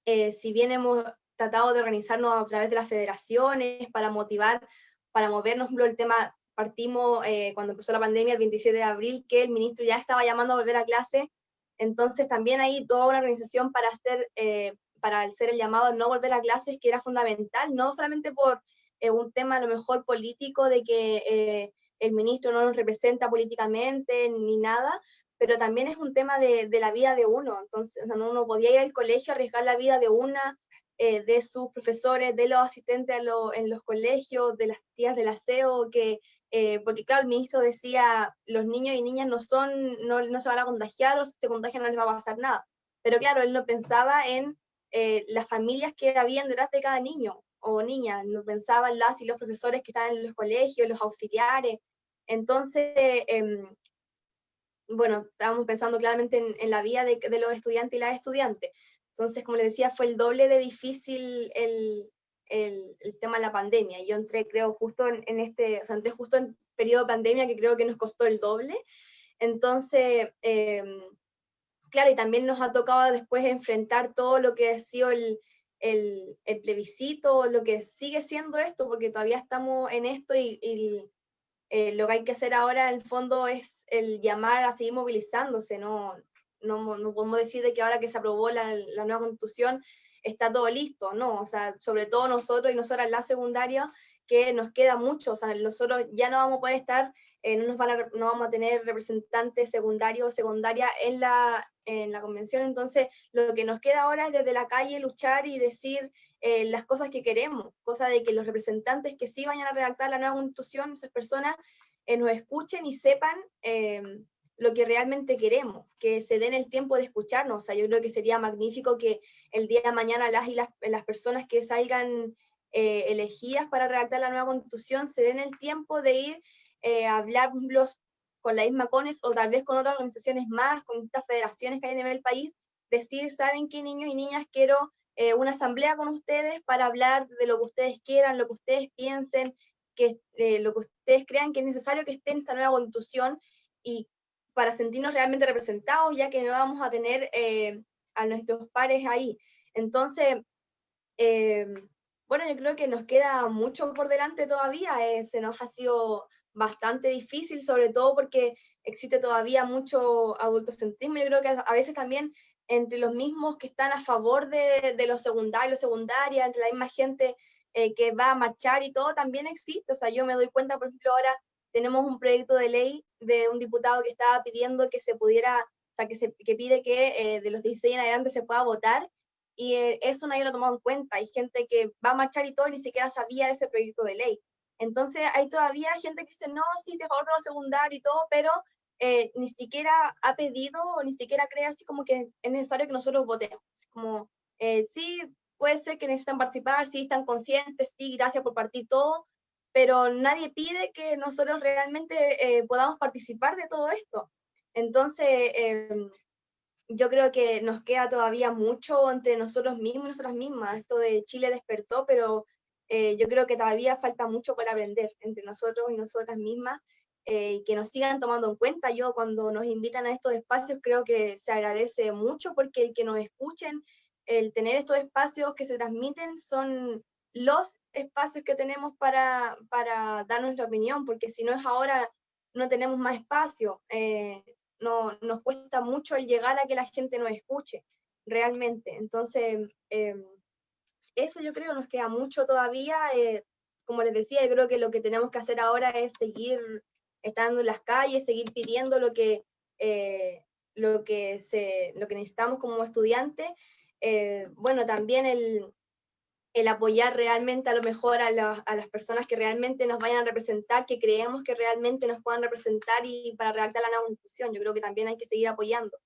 [SPEAKER 3] Eh, si bien hemos tratado de organizarnos a través de las federaciones para motivar, para movernos, el tema partimos eh, cuando empezó la pandemia el 27 de abril, que el ministro ya estaba llamando a volver a clase, entonces también hay toda una organización para hacer, eh, para hacer el llamado a no volver a clases, que era fundamental, no solamente por eh, un tema a lo mejor político de que el ministro no nos representa políticamente ni nada, pero también es un tema de, de la vida de uno, entonces uno podía ir al colegio, arriesgar la vida de una, de sus profesores, de los asistentes en los colegios, de las tías del aseo, que eh, porque claro, el ministro decía, los niños y niñas no son, no, no, se van a contagiar o si se contagian no les va a pasar nada. Pero claro, él no pensaba en eh, las familias que habían detrás de cada niño o niña, no pensaba en las y los profesores que estaban en los colegios, los auxiliares. Entonces, em, bueno, estábamos pensando claramente en, la vida de, de, los estudiantes y las estudiantes. Entonces, como les decía, fue el doble de difícil el, el, tema de la pandemia. Yo entré, creo, justo en, este, o sea, entré justo en periodo de pandemia que creo que nos costó el doble. Entonces, em, claro, y también nos ha tocado después enfrentar todo lo que ha sido el, el, el, plebiscito, lo que sigue siendo esto, porque todavía estamos en esto y, eh, lo que hay que hacer ahora en el fondo es el llamar a seguir movilizándose, no, no, no podemos decir de que ahora que se aprobó la, la nueva constitución está todo listo, ¿no? O sea, sobre todo nosotros y nosotras la secundaria, que nos queda mucho, o sea, nosotros ya no vamos a poder estar, eh, no, nos van a, no vamos a tener representantes secundarios o secundaria en la, en la convención, entonces lo que nos queda ahora es desde la calle luchar y decir eh, las cosas que queremos, cosa de que los representantes que sí vayan a redactar la nueva constitución, esas personas eh, nos escuchen y sepan lo que realmente queremos, que se den el tiempo de escucharnos. O sea, yo creo que sería magnífico que el día de mañana las, y las, las personas que salgan eh, elegidas para redactar la nueva constitución se den el tiempo de ir eh, a hablarlos con la misma CONES o tal vez con otras organizaciones más, con estas federaciones que hay a nivel país, decir, ¿saben qué niños y niñas? Quiero eh, una asamblea con ustedes para hablar de lo que ustedes quieran, lo que ustedes piensen, que, lo que ustedes crean que es necesario que esté en esta nueva constitución y para sentirnos realmente representados, ya que no vamos a tener eh, a nuestros pares ahí. Entonces, eh, bueno, yo creo que nos queda mucho por delante todavía, eh, se nos ha sido bastante difícil, sobre todo porque existe todavía mucho adultocentrismo, yo creo que a veces también entre los mismos que están a favor de, de los secundarios, secundaria, entre la misma gente que va a marchar y todo, también existe, o sea, yo me doy cuenta, por ejemplo, ahora tenemos un proyecto de ley de un diputado que estaba pidiendo que se pudiera, o sea, que, se, que pide que eh, de los 16 en adelante se pueda votar, y eh, eso nadie lo ha tomado en cuenta. Hay gente que va a marchar y todo, y ni siquiera sabía de ese proyecto de ley. Entonces hay todavía gente que dice, no, sí, de favor de lo secundario y todo, pero eh, ni siquiera ha pedido o ni siquiera cree así como que es necesario que nosotros votemos. Como, sí, puede ser que necesitan participar, sí, están conscientes, sí, gracias por partir todo, pero nadie pide que nosotros realmente eh, podamos participar de todo esto. Entonces, em, yo creo que nos queda todavía mucho entre nosotros mismos y nosotras mismas. Esto de Chile despertó, pero eh, yo creo que todavía falta mucho para aprender entre nosotros y nosotras mismas eh, y que nos sigan tomando en cuenta. Yo cuando nos invitan a estos espacios creo que se agradece mucho porque el que nos escuchen, el tener estos espacios que se transmiten son los espacios que tenemos para, para dar nuestra opinión, porque si no es ahora, no tenemos más espacio. Eh, no, nos cuesta mucho el llegar a que la gente nos escuche realmente. Entonces, em, eso yo creo nos queda mucho todavía. Eh, como les decía, yo creo que lo que tenemos que hacer ahora es seguir estando en las calles, seguir pidiendo lo que, eh, lo que, se, lo que necesitamos como estudiantes. bueno, también el, el apoyar realmente a lo mejor a, las personas que realmente nos vayan a representar, que creemos que realmente nos puedan representar y para redactar la nueva constitución. Yo creo que también hay que seguir apoyando.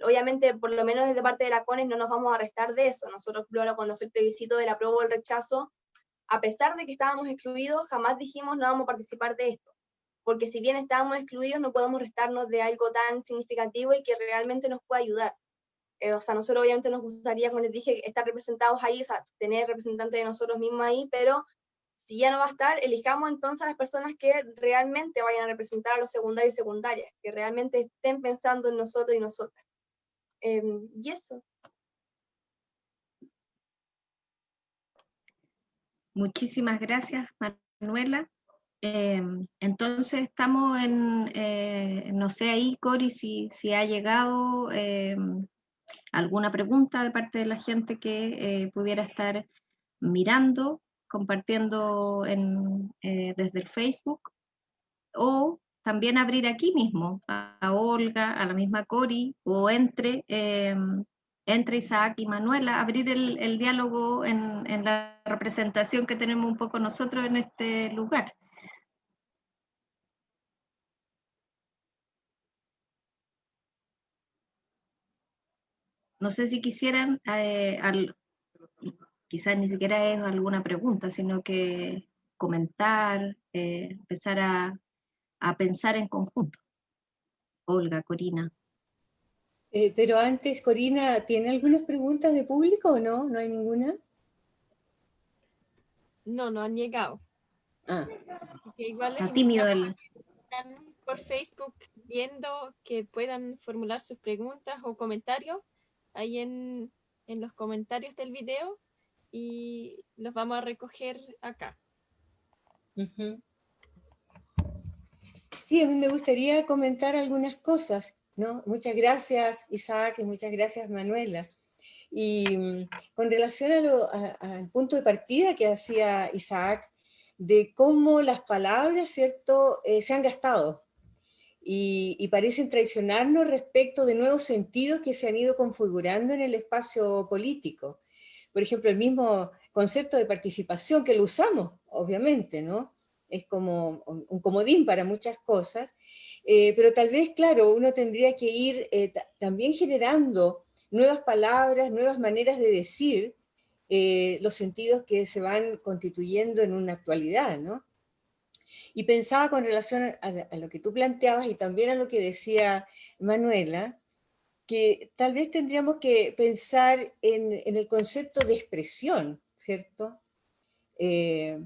[SPEAKER 3] Obviamente, por lo menos desde parte de la CONES no nos vamos a restar de eso. Nosotros, cuando fue el plebiscito del apruebo o el rechazo, a pesar de que estábamos excluidos, jamás dijimos no vamos a participar de esto. Porque si bien estábamos excluidos, no podemos restarnos de algo tan significativo y que realmente nos pueda ayudar. Eh, o sea, nosotros obviamente nos gustaría, como les dije, estar representados ahí, o sea, tener representantes de nosotros mismos ahí, pero si ya no va a estar, elijamos entonces a las personas que realmente vayan a representar a los secundarios y secundarias, que realmente estén pensando en nosotros y nosotras. Em, y eso.
[SPEAKER 1] Muchísimas gracias, Manuela. Em, entonces estamos en, eh, no sé ahí, Cori, si, si ha llegado em, alguna pregunta de parte de la gente que eh, pudiera estar mirando, compartiendo eh, desde el Facebook, o también abrir aquí mismo a, Olga, a la misma Cori, o entre, em, entre Isaac y Manuela, abrir el, diálogo en, en la representación que tenemos un poco nosotros en este lugar. No sé si quisieran, eh, quizás ni siquiera es alguna pregunta, sino que comentar, eh, empezar a, pensar en conjunto. Olga, Corina.
[SPEAKER 4] Eh, pero antes, Corina, ¿tiene algunas preguntas de público o no? ¿No hay ninguna?
[SPEAKER 5] No, no han llegado.
[SPEAKER 1] Ah. Está tímido el...
[SPEAKER 5] Por Facebook viendo que puedan formular sus preguntas o comentarios ahí en, los comentarios del video y los vamos a recoger acá.
[SPEAKER 4] Sí, a mí me gustaría comentar algunas cosas, ¿no? Muchas gracias Isaac y muchas gracias Manuela. Y mm, con relación al punto de partida que hacía Isaac, de cómo las palabras, ¿cierto?, eh, se han gastado y, parecen traicionarnos respecto de nuevos sentidos que se han ido configurando en el espacio político. Por ejemplo, el mismo concepto de participación que lo usamos, obviamente, ¿no? Es como un comodín para muchas cosas, eh, pero tal vez, claro, uno tendría que ir eh, también generando nuevas palabras, nuevas maneras de decir eh, los sentidos que se van constituyendo en una actualidad, ¿no? Y pensaba con relación a, lo que tú planteabas y también a lo que decía Manuela, que tal vez tendríamos que pensar en, el concepto de expresión, ¿cierto? Eh,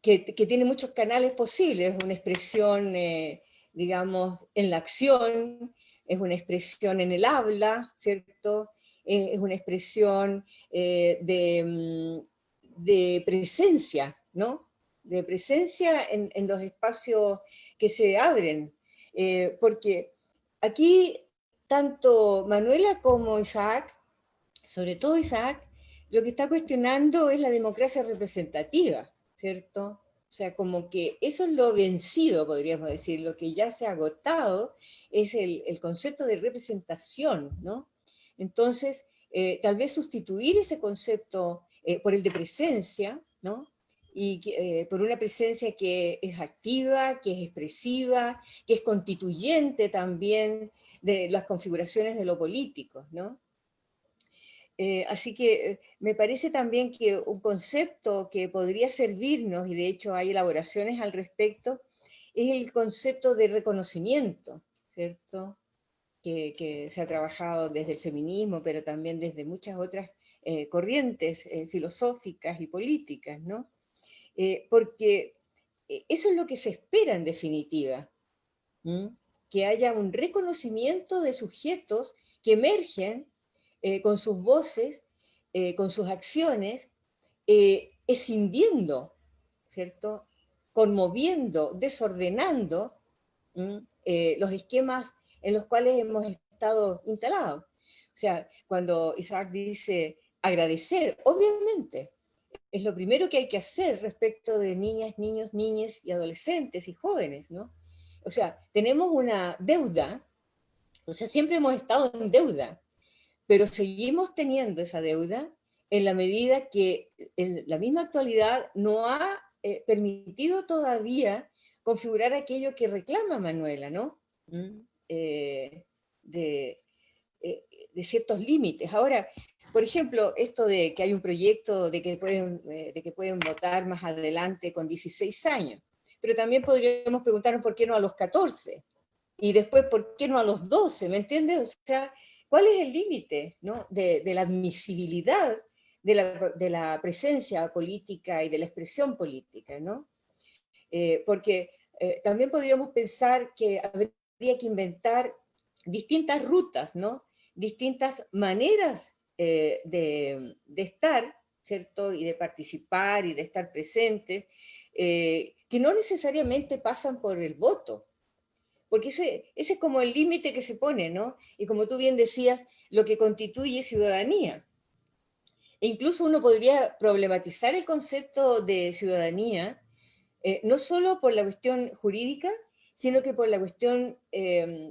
[SPEAKER 4] que, tiene muchos canales posibles, una expresión, eh, digamos, en la acción, es una expresión en el habla, ¿cierto? es una expresión eh, mm, de, presencia, ¿no? De presencia en, los espacios que se abren, eh, porque aquí tanto Manuela como Isaac, sobre todo Isaac, lo que está cuestionando es la democracia representativa, ¿cierto? O sea, como que eso es lo vencido, podríamos decir, lo que ya se ha agotado es el, concepto de representación, ¿no? Entonces, eh, tal vez sustituir ese concepto eh, por el de presencia, ¿no? Y eh, por una presencia que es activa, que es expresiva, que es constituyente también de las configuraciones de lo político, ¿no? Eh, así que eh, me parece también que un concepto que podría servirnos, y de hecho hay elaboraciones al respecto, es el concepto de reconocimiento, ¿cierto? Que, se ha trabajado desde el feminismo, pero también desde muchas otras corrientes filosóficas y políticas, ¿no? Eh, porque eh, eso es lo que se espera en definitiva, que haya un reconocimiento de sujetos que emergen eh, con sus voces, con sus acciones, escindiendo, ¿cierto? conmoviendo, desordenando los esquemas en los cuales hemos estado instalados. O sea, cuando Isaac dice agradecer, obviamente, es lo primero que hay que hacer respecto de niñas, niños, niñas y adolescentes y jóvenes, ¿no? O sea, tenemos una deuda, o sea, siempre hemos estado en deuda, pero seguimos teniendo esa deuda en la medida que en la misma actualidad no ha eh, permitido todavía configurar aquello que reclama Manuela, ¿no? Mm, eh, de, eh, de, ciertos límites. Ahora, por ejemplo, esto de que hay un proyecto de que, pueden, eh, de que pueden votar más adelante con 16 años, pero también podríamos preguntarnos por qué no a los 14, y después por qué no a los 12, ¿me entiendes? O sea, ¿cuál es el límite ¿no? de, la admisibilidad de la, de la, presencia política y de la expresión política? ¿no? Eh, porque eh, también podríamos pensar que habría que inventar distintas rutas, ¿no? distintas maneras eh, de, estar, ¿cierto? Y de participar y de estar presente, eh, que no necesariamente pasan por el voto, porque ese, ese es como el límite que se pone, ¿no? Y como tú bien decías, lo que constituye ciudadanía. E incluso uno podría problematizar el concepto de ciudadanía, eh, no solo por la cuestión jurídica, sino que por la cuestión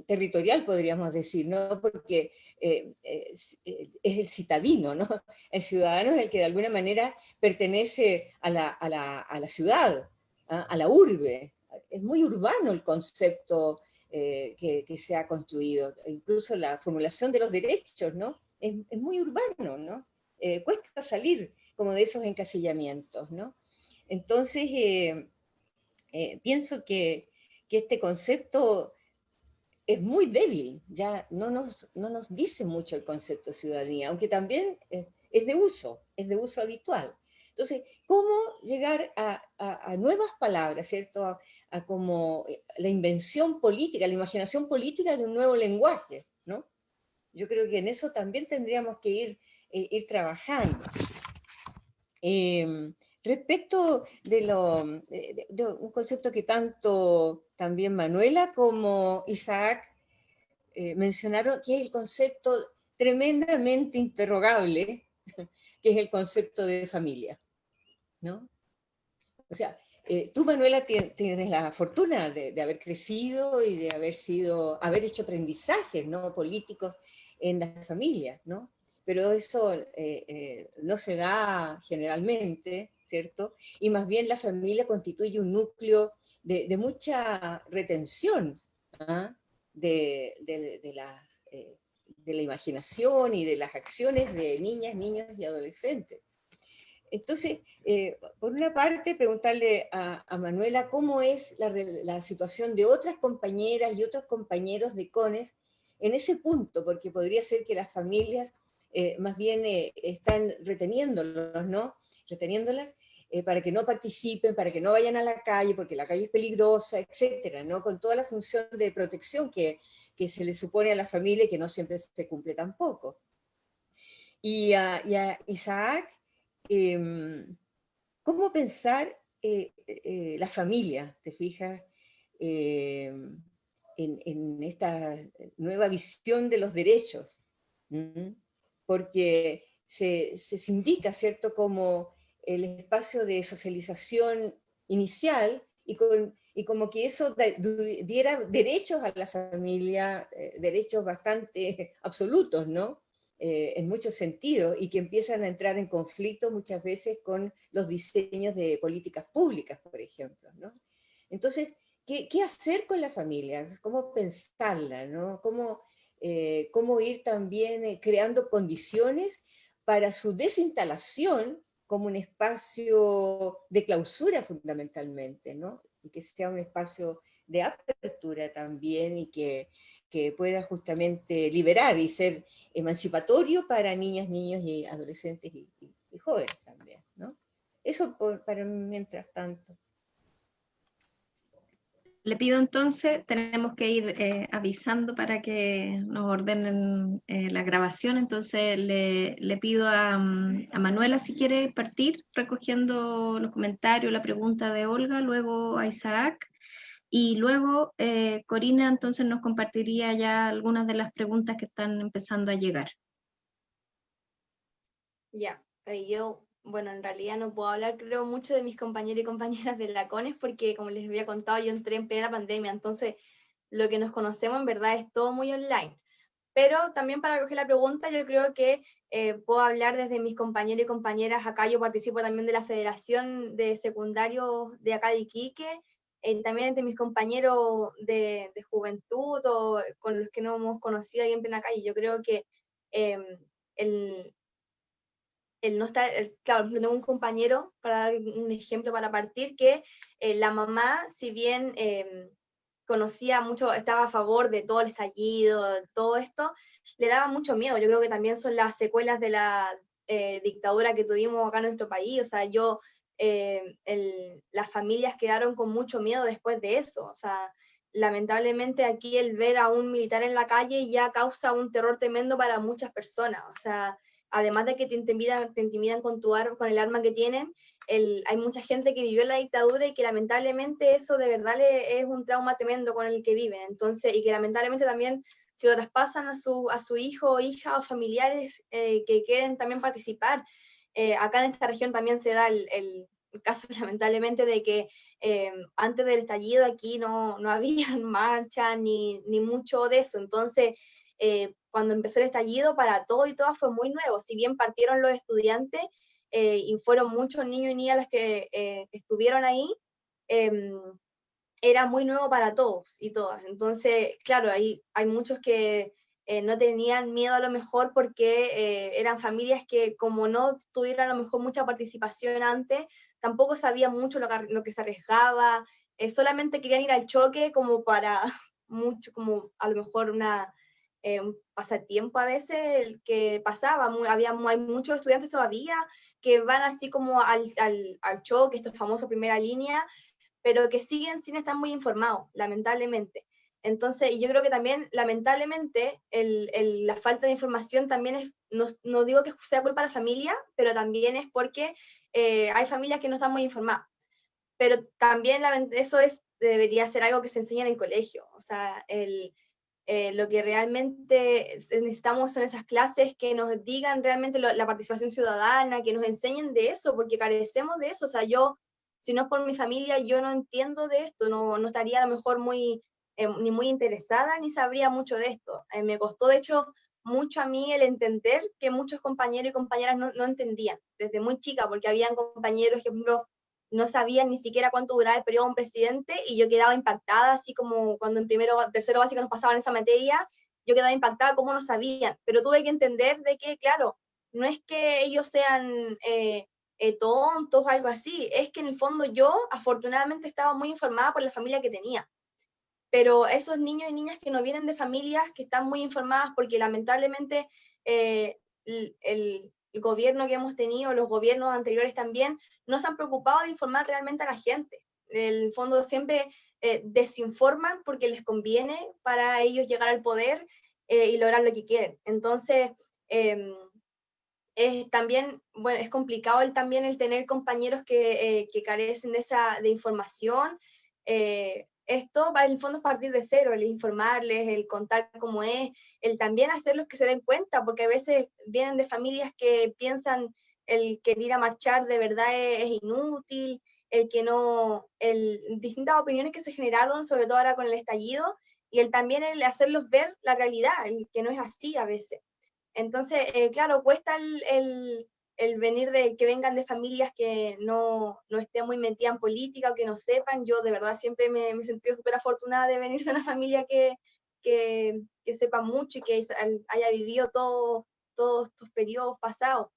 [SPEAKER 4] territorial, podríamos decir, ¿no? Porque eh, eh, es, el citadino, ¿no? <laughs> El ciudadano es el que de alguna manera pertenece a la, ciudad, ¿ah? a la urbe. Es muy urbano el concepto eh, que, se ha construido, incluso la formulación de los derechos, ¿no? Es, muy urbano, ¿no? cuesta salir como de esos encasillamientos, ¿no? Entonces, pienso que este concepto es muy débil, ya no nos, no nos dice mucho el concepto de ciudadanía, aunque también es, de uso, es de uso habitual. Entonces, ¿cómo llegar a, a, nuevas palabras, ¿cierto? A, como eh, la invención política, la imaginación política de un nuevo lenguaje, ¿no? Yo creo que en eso también tendríamos que ir, eh, ir trabajando. Em, respecto de, lo, de un concepto que tanto también Manuela como Isaac eh, mencionaron, que es el concepto tremendamente interrogable, <laughs> que es el concepto de familia. ¿no? O sea, eh, tú, Manuela, tienes la fortuna de, haber crecido y de haber sido, haber hecho aprendizajes ¿no? políticos en las familias, ¿no? Pero eso eh, no se da generalmente, ¿cierto? Y más bien la familia constituye un núcleo de, mucha retención ¿ah? de, la, de la imaginación y de las acciones de niñas, niños y adolescentes. Entonces, eh, por una parte, preguntarle a, Manuela cómo es la, situación de otras compañeras y otros compañeros de CONES en ese punto, porque podría ser que las familias eh, más bien eh, están reteniéndolos, ¿no? Reteniéndolas para que no participen, para que no vayan a la calle, porque la calle es peligrosa, etcétera, ¿no? Con toda la función de protección que, que se le supone a la familia y que no siempre se cumple tampoco. Y a Isaac, Em, ¿Cómo pensar eh, eh, la familia, te fijas, em, en, esta nueva visión de los derechos? Porque se, se indica, ¿cierto?, como el espacio de socialización inicial y, y como que eso diera derechos a la familia, eh, derechos bastante <laughs> absolutos, ¿no? Eh, en muchos sentidos y que empiezan a entrar en conflicto muchas veces con los diseños de políticas públicas, por ejemplo. ¿no? Entonces, ¿qué, ¿qué, hacer con la familia? ¿Cómo pensarla? ¿no? ¿Cómo, eh, ¿Cómo ir también creando condiciones para su desinstalación como un espacio de clausura fundamentalmente, ¿no? y que sea un espacio de apertura también y que, que pueda justamente liberar y ser emancipatorio para niñas, niños y adolescentes y, jóvenes también, ¿no? Eso para mientras tanto.
[SPEAKER 1] Le pido entonces, tenemos que ir eh, avisando para que nos ordenen eh, la grabación, entonces le, pido a, a, Manuela si quiere partir recogiendo los comentarios, la pregunta de Olga, luego a Isaac, y luego eh, Corina entonces nos compartiría ya algunas de las preguntas que están empezando a llegar.
[SPEAKER 3] Ya, yo, bueno, en realidad no puedo hablar creo mucho de mis compañeros y compañeras de la CONES porque como les había contado yo entré en plena pandemia, entonces lo que nos conocemos en verdad es todo muy online. Pero también para coger la pregunta, yo creo que eh, puedo hablar desde mis compañeros y compañeras. Acá yo participo también de la Federación de Secundarios de acá de Iquique, eh, también entre mis compañeros de, juventud o con los que no hemos conocido ahí en plena calle. Yo creo que em, el, el, no estar, claro, tengo un compañero, para dar un ejemplo para partir, que eh, la mamá, si bien em, conocía mucho, estaba a favor de todo el estallido, todo esto, le daba mucho miedo. Yo creo que también son las secuelas de la eh, dictadura que tuvimos acá en nuestro país. O sea, yo eh, las familias quedaron con mucho miedo después de eso. O sea, lamentablemente aquí el ver a un militar en la calle ya causa un terror tremendo para muchas personas. O sea, además de que te intimidan, te intimidan con, tu con el arma que tienen, hay mucha gente que vivió la dictadura y que lamentablemente eso de verdad le, es un trauma tremendo con el que viven. Entonces, y que lamentablemente también se lo traspasan a su, a su hijo, hija o familiares eh, que quieren también participar. Eh, acá en esta región también se da el, el caso <laughs> lamentablemente de que eh, antes del estallido aquí no, no había <laughs> marcha ni, ni, mucho de eso. Entonces, eh, cuando empezó el estallido, para todo y todas fue muy nuevo. Si bien partieron los estudiantes y fueron muchos niños y niñas los que estuvieron ahí, em, era muy nuevo para todos y todas. Entonces, claro, hay, hay muchos que eh, no tenían miedo a lo mejor porque eh, eran familias que como no tuvieron a lo mejor mucha participación antes, tampoco sabían mucho lo que, lo que se arriesgaba, eh, solamente querían ir al choque como para <laughs> mucho, como a lo mejor una, un pasatiempo a veces el que pasaba, había, hay muchos estudiantes todavía que van así como al, al, al choque, estos famosos primera línea, pero que siguen sin estar muy informados, lamentablemente. Entonces, yo creo que también, lamentablemente, el, la falta de información también es, no, no, digo que sea culpa de la familia, pero también es porque eh, hay familias que no están muy informadas. Pero también eso es, debería ser algo que se enseña en el colegio. O sea, el, eh, lo que realmente necesitamos son esas clases que nos digan realmente la participación ciudadana, que nos enseñen de eso, porque carecemos de eso. O sea, yo si no es por mi familia, yo no entiendo de esto, no, no estaría a lo mejor muy, eh, ni muy interesada, ni sabría mucho de esto. Eh, me costó, de hecho, mucho a mí el entender que muchos compañeros y compañeras no, no entendían, desde muy chica, porque habían compañeros por ejemplo, no sabían ni siquiera cuánto duraba el periodo de un presidente y yo quedaba impactada, así como cuando en primero, tercero básico nos pasaban esa materia, yo quedaba impactada cómo no sabían, pero tuve que entender de que, claro, no es que ellos sean eh, eh, tontos o algo así, es que en el fondo yo afortunadamente estaba muy informada por la familia que tenía. Pero esos niños y niñas que no vienen de familias que están muy informadas porque lamentablemente eh, el, gobierno que hemos tenido, los gobiernos anteriores también, no se han preocupado de informar realmente a la gente. En el fondo siempre desinforman porque les conviene para ellos llegar al poder y lograr lo que quieren. Entonces, em, es también, bueno, es complicado el, también el tener compañeros que, eh, que carecen de esa de información. Eh, esto en el fondo a partir de cero, el informarles, el contar cómo es, el también hacerlos que se den cuenta, porque a veces vienen de familias que piensan el que ir a marchar de verdad es, inútil, el que no, el, distintas opiniones que se generaron, sobre todo ahora con el estallido, y el también el hacerlos ver la realidad, el que no es así a veces. Entonces, eh, claro, cuesta el, venir de que vengan de familias que no, estén muy metidas en política o que no sepan. Yo de verdad siempre me, he sentido súper afortunada de venir de una familia que, que, sepa mucho y que haya vivido todo, todos estos periodos pasados.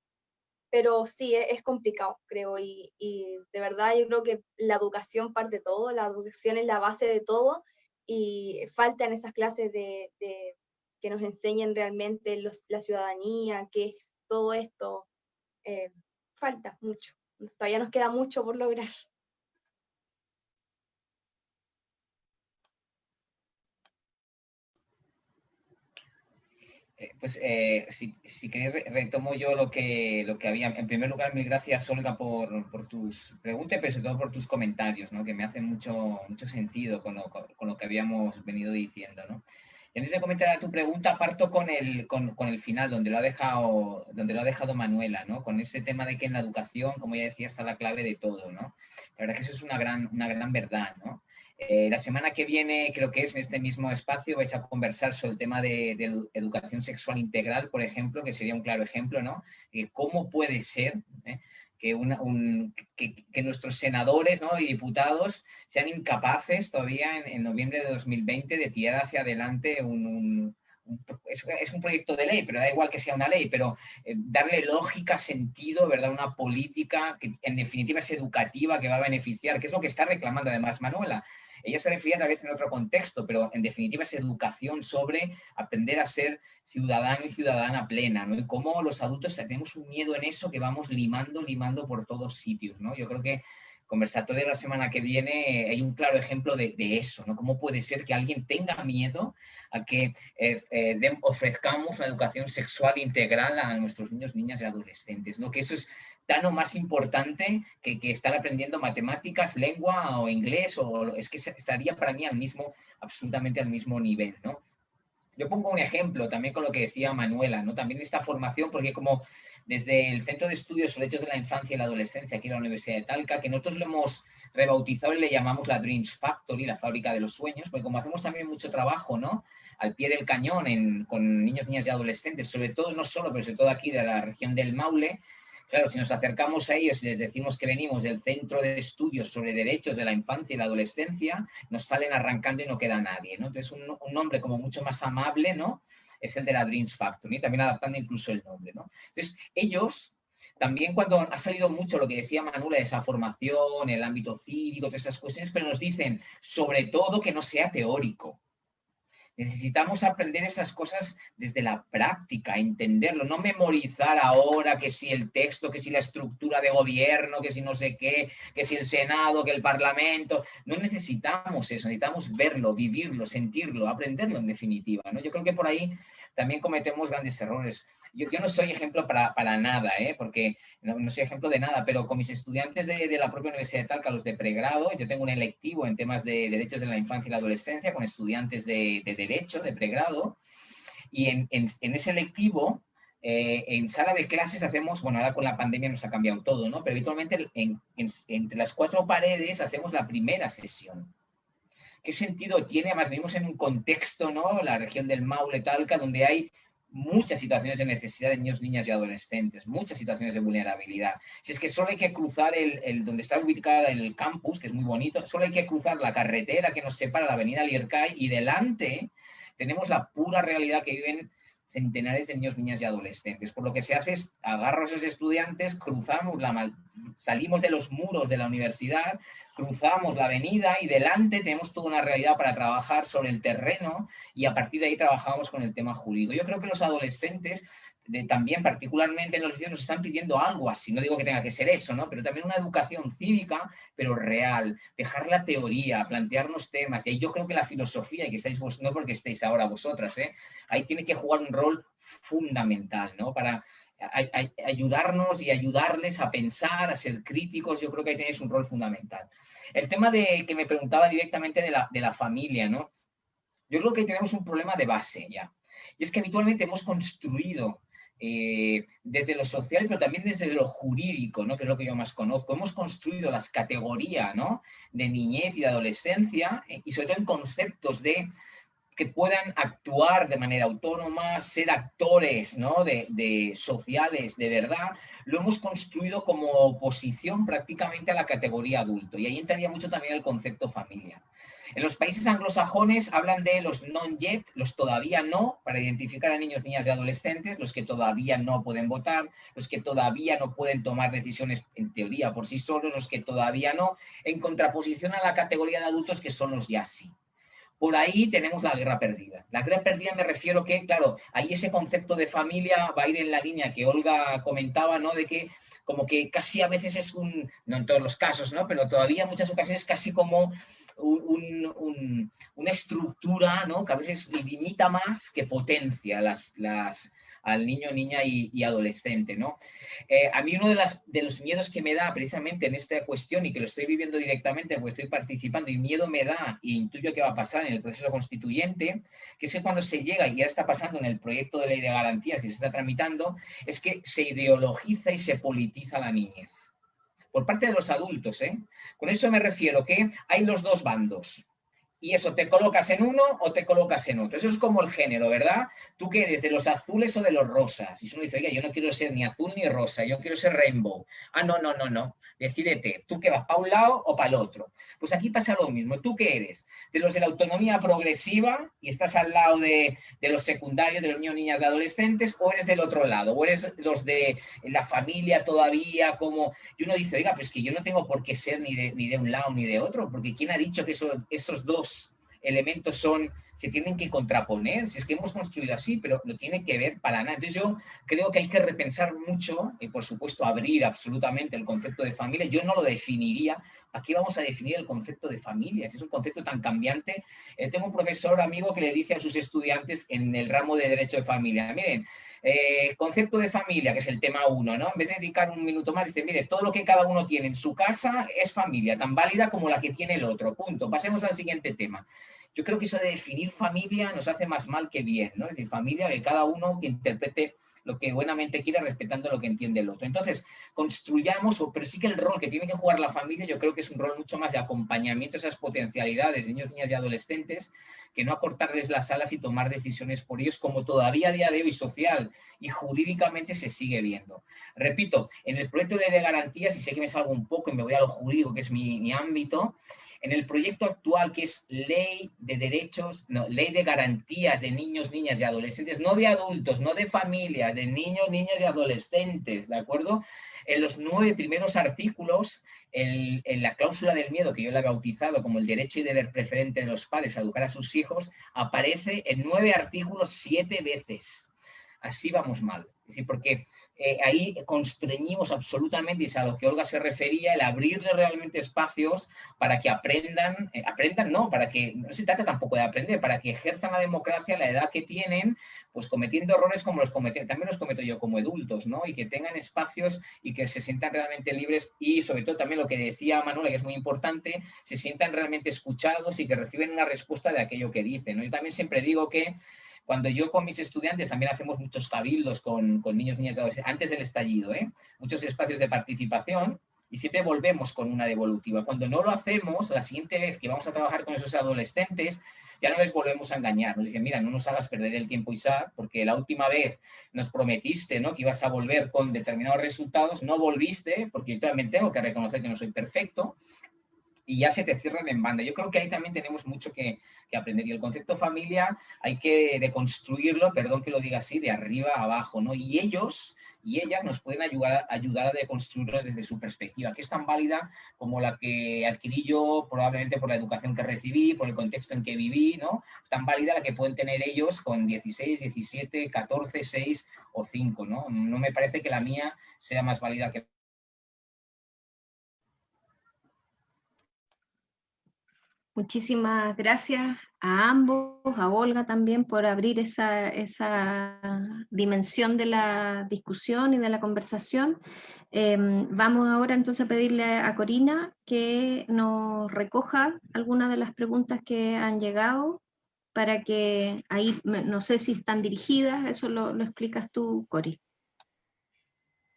[SPEAKER 3] Pero sí, e, es, complicado, creo, y, de verdad yo creo que la educación parte todo, la educación es la base de todo, y faltan esas clases de que nos enseñen realmente la ciudadanía, qué es todo esto. Eh, falta mucho, todavía nos queda mucho por lograr.
[SPEAKER 2] Eh, pues eh, si, si queréis retomo yo lo que, lo que había. En primer lugar, mil gracias Olga por, por tus preguntas, pero sobre todo por tus comentarios, ¿no? que me hacen mucho, mucho sentido con lo, con lo que habíamos venido diciendo. ¿no? Antes de comentar tu pregunta, parto con el, con, el final, donde lo, ha dejado, donde lo ha dejado Manuela, ¿no? Con ese tema de que en la educación, como ya decía, está la clave de todo, ¿no? La verdad que eso es una gran, una gran verdad, ¿no? Eh, la semana que viene, creo que es en este mismo espacio, vais a conversar sobre el tema de, educación sexual integral, por ejemplo, que sería un claro ejemplo, ¿no? ¿Cómo puede ser ¿eh? Que, nuestros senadores y diputados sean incapaces todavía en, noviembre de 2020 de tirar hacia adelante un, es, un proyecto de ley, pero da igual que sea una ley, pero eh, darle lógica, sentido, ¿verdad? Una política que en definitiva es educativa, que va a beneficiar, que es lo que está reclamando además Manuela. Ella se refería tal vez en otro contexto, pero en definitiva es educación sobre aprender a ser ciudadano y ciudadana plena, ¿no? Y cómo los adultos tenemos un miedo en eso que vamos limando, limando por todos sitios, ¿no? Yo creo que conversatorio de la semana que viene hay un claro ejemplo de, eso, ¿no? Cómo puede ser que alguien tenga miedo a que eh, eh, ofrezcamos una educación sexual integral a nuestros niños, niñas y adolescentes, ¿no? Que eso es tan o más importante que, que, estar aprendiendo matemáticas, lengua o inglés, o es que estaría para mí al mismo, absolutamente al mismo nivel, ¿no? Yo pongo un ejemplo también con lo que decía Manuela, ¿no? También esta formación, porque como desde el Centro de Estudios sobre Hechos de la Infancia y la Adolescencia aquí en la Universidad de Talca, que nosotros lo hemos rebautizado y le llamamos la Dreams Factory, la fábrica de los sueños, porque como hacemos también mucho trabajo, ¿no? Al pie del cañón con niños, niñas y adolescentes, sobre todo, no solo, pero sobre todo aquí de la región del Maule, Claro, si nos acercamos a ellos y les decimos que venimos del Centro de Estudios sobre Derechos de la Infancia y la Adolescencia, nos salen arrancando y no queda nadie, ¿no? Entonces, un, nombre como mucho más amable, ¿no? Es el de la Dreams Factory, también adaptando incluso el nombre, ¿no? Entonces, ellos también cuando ha salido mucho lo que decía Manuela, esa formación, el ámbito cívico, todas esas cuestiones, pero nos dicen sobre todo que no sea teórico, Necesitamos aprender esas cosas desde la práctica, entenderlo, no memorizar ahora que si el texto, que si la estructura de gobierno, que si no sé qué, que si el Senado, que el Parlamento. No necesitamos eso, necesitamos verlo, vivirlo, sentirlo, aprenderlo en definitiva. ¿no? Yo creo que por ahí también cometemos grandes errores. Yo, no soy ejemplo para, nada, ¿eh? porque no, soy ejemplo de nada, pero con mis estudiantes de, la propia Universidad de Talca, los de pregrado, yo tengo un electivo en temas de derechos de la infancia y la adolescencia con estudiantes de, derecho, de pregrado, y en, ese electivo eh, en sala de clases hacemos, bueno, ahora con la pandemia nos ha cambiado todo, ¿no? Pero habitualmente entre las cuatro paredes hacemos la primera sesión. ¿Qué sentido tiene? Además, vivimos en un contexto, ¿no? La región del Maule, Talca, donde hay muchas situaciones de necesidad de niños, niñas y adolescentes, muchas situaciones de vulnerabilidad. Si es que solo hay que cruzar el, donde está ubicada el campus, que es muy bonito, solo hay que cruzar la carretera que nos separa la avenida Liercay y delante tenemos la pura realidad que viven centenares de niños, niñas y adolescentes. Por lo que se hace es agarro a esos estudiantes, cruzamos la, salimos de los muros de la universidad, cruzamos la avenida y delante tenemos toda una realidad para trabajar sobre el terreno y a partir de ahí trabajamos con el tema jurídico. Yo creo que los adolescentes también particularmente en los liceos nos están pidiendo algo así, no digo que tenga que ser eso, ¿no? pero también una educación cívica, pero real, dejar la teoría, plantearnos temas, y ahí yo creo que la filosofía, y que estáis vos, no porque estéis ahora vosotras, ¿eh? ahí tiene que jugar un rol fundamental, ¿no? Para ayudarnos y ayudarles a pensar, a ser críticos, yo creo que ahí tenéis un rol fundamental. El tema de que me preguntaba directamente de la, de la familia, ¿no? Yo creo que tenemos un problema de base ya. Y es que habitualmente hemos construido eh, desde lo social, pero también desde lo jurídico, ¿no? que es lo que yo más conozco. Hemos construido las categorías ¿no? de niñez y de adolescencia eh, y sobre todo en conceptos de que puedan actuar de manera autónoma, ser actores ¿no? de, de, sociales de verdad, lo hemos construido como oposición prácticamente a la categoría adulto. Y ahí entraría mucho también el concepto familia. En los países anglosajones hablan de los non-yet, los todavía no, para identificar a niños, niñas y adolescentes, los que todavía no pueden votar, los que todavía no pueden tomar decisiones en teoría por sí solos, los que todavía no, en contraposición a la categoría de adultos que son los ya sí por ahí tenemos la guerra perdida. La guerra perdida me refiero que, claro, ahí ese concepto de familia va a ir en la línea que Olga comentaba, ¿no? De que como que casi a veces es un, no en todos los casos, ¿no? Pero todavía en muchas ocasiones casi como una estructura, ¿no? Que a veces limita más que potencia las, las, al niño, niña y, adolescente. ¿no? Eh, a mí uno de, los miedos que me da precisamente en esta cuestión y que lo estoy viviendo directamente porque estoy participando y miedo me da y intuyo que va a pasar en el proceso constituyente, que es que cuando se llega, y ya está pasando en el proyecto de ley de garantías que se está tramitando, es que se ideologiza y se politiza la niñez por parte de los adultos. ¿eh? Con eso me refiero que hay los dos bandos y eso, te colocas en uno o te colocas en otro. Eso es como el género, ¿verdad? ¿Tú qué eres? ¿De los azules o de los rosas? Y uno dice, oye, yo no quiero ser ni azul ni rosa, yo quiero ser rainbow. Ah, no, no, no, no. Decídete, ¿tú qué vas para un lado o para el otro? Pues aquí pasa lo mismo. ¿Tú qué eres? ¿De los de la autonomía progresiva y estás al lado de, los secundarios, de los niños, niñas, de adolescentes, o eres del otro lado? ¿O eres los de la familia todavía? Como... Y uno dice, oiga, pues que yo no tengo por qué ser ni de, ni de un lado ni de otro, porque ¿quién ha dicho que esos dos elementos son, se tienen que contraponer, si es que hemos construido así, pero no tiene que ver para nada. Entonces yo creo que hay que repensar mucho y por supuesto abrir absolutamente el concepto de familia. Yo no lo definiría, aquí vamos a definir el concepto de familia? Si es un concepto tan cambiante. Eh, tengo un profesor amigo que le dice a sus estudiantes en el ramo de Derecho de Familia, miren, eh, concepto de familia, que es el tema uno, ¿no? En vez de dedicar un minuto más, dice, mire, todo lo que cada uno tiene en su casa es familia, tan válida como la que tiene el otro, punto. Pasemos al siguiente tema. Yo creo que eso de definir familia nos hace más mal que bien, ¿no? Es decir, familia que cada uno que interprete lo que buenamente quiere respetando lo que entiende el otro. Entonces, construyamos, pero sí que el rol que tiene que jugar la familia yo creo que es un rol mucho más de acompañamiento a esas potencialidades de niños, niñas y adolescentes, que no acortarles las alas y tomar decisiones por ellos, como todavía a día de hoy social y jurídicamente se sigue viendo. Repito, en el proyecto de, de garantías, y sé que me salgo un poco y me voy a lo jurídico, que es mi, mi ámbito, en el proyecto actual que es Ley de Derechos, no, Ley de Garantías de Niños, Niñas y Adolescentes, no de adultos, no de familias, de niños, niñas y adolescentes, ¿de acuerdo? En los nueve primeros artículos, en, la cláusula del miedo, que yo la he bautizado como el derecho y deber preferente de los padres a educar a sus hijos, aparece en nueve artículos siete veces. Así vamos mal. Porque eh, ahí constreñimos absolutamente, y es a lo que Olga se refería, el abrirle realmente espacios para que aprendan, eh, aprendan no, para que, no se trata tampoco de aprender, para que ejerzan la democracia a la edad que tienen, pues cometiendo errores como los cometen, también los cometo yo como adultos, ¿no? Y que tengan espacios y que se sientan realmente libres y sobre todo también lo que decía Manuela, que es muy importante, se sientan realmente escuchados y que reciben una respuesta de aquello que dicen. Yo también siempre digo que cuando yo con mis estudiantes también hacemos muchos cabildos con, niños, niñas y adolescentes, antes del estallido, ¿eh? muchos espacios de participación, y siempre volvemos con una devolutiva. Cuando no lo hacemos, la siguiente vez que vamos a trabajar con esos adolescentes, ya no les volvemos a engañar. Nos dicen, mira, no nos hagas perder el tiempo, Isaac, porque la última vez nos prometiste ¿no? que ibas a volver con determinados resultados, no volviste, porque yo también tengo que reconocer que no soy perfecto, y ya se te cierran en banda. Yo creo que ahí también tenemos mucho que, aprender. Y el concepto familia hay que deconstruirlo, perdón que lo diga así, de arriba a abajo, ¿no? Y ellos y ellas nos pueden ayudar, ayudar a deconstruirlo desde su perspectiva, que es tan válida como la que adquirí yo probablemente por la educación que recibí, por el contexto en que viví, ¿no? Tan válida la que pueden tener ellos con 16, 17, 14, 6 o 5, ¿no? No me parece que la mía sea más válida que
[SPEAKER 1] Muchísimas gracias a ambos, a Olga también por abrir esa, dimensión de la discusión y de la conversación. Em, vamos ahora entonces a pedirle a Corina que nos recoja algunas de las preguntas que han llegado para que ahí, no sé si están dirigidas, eso lo, lo explicas tú, Cori.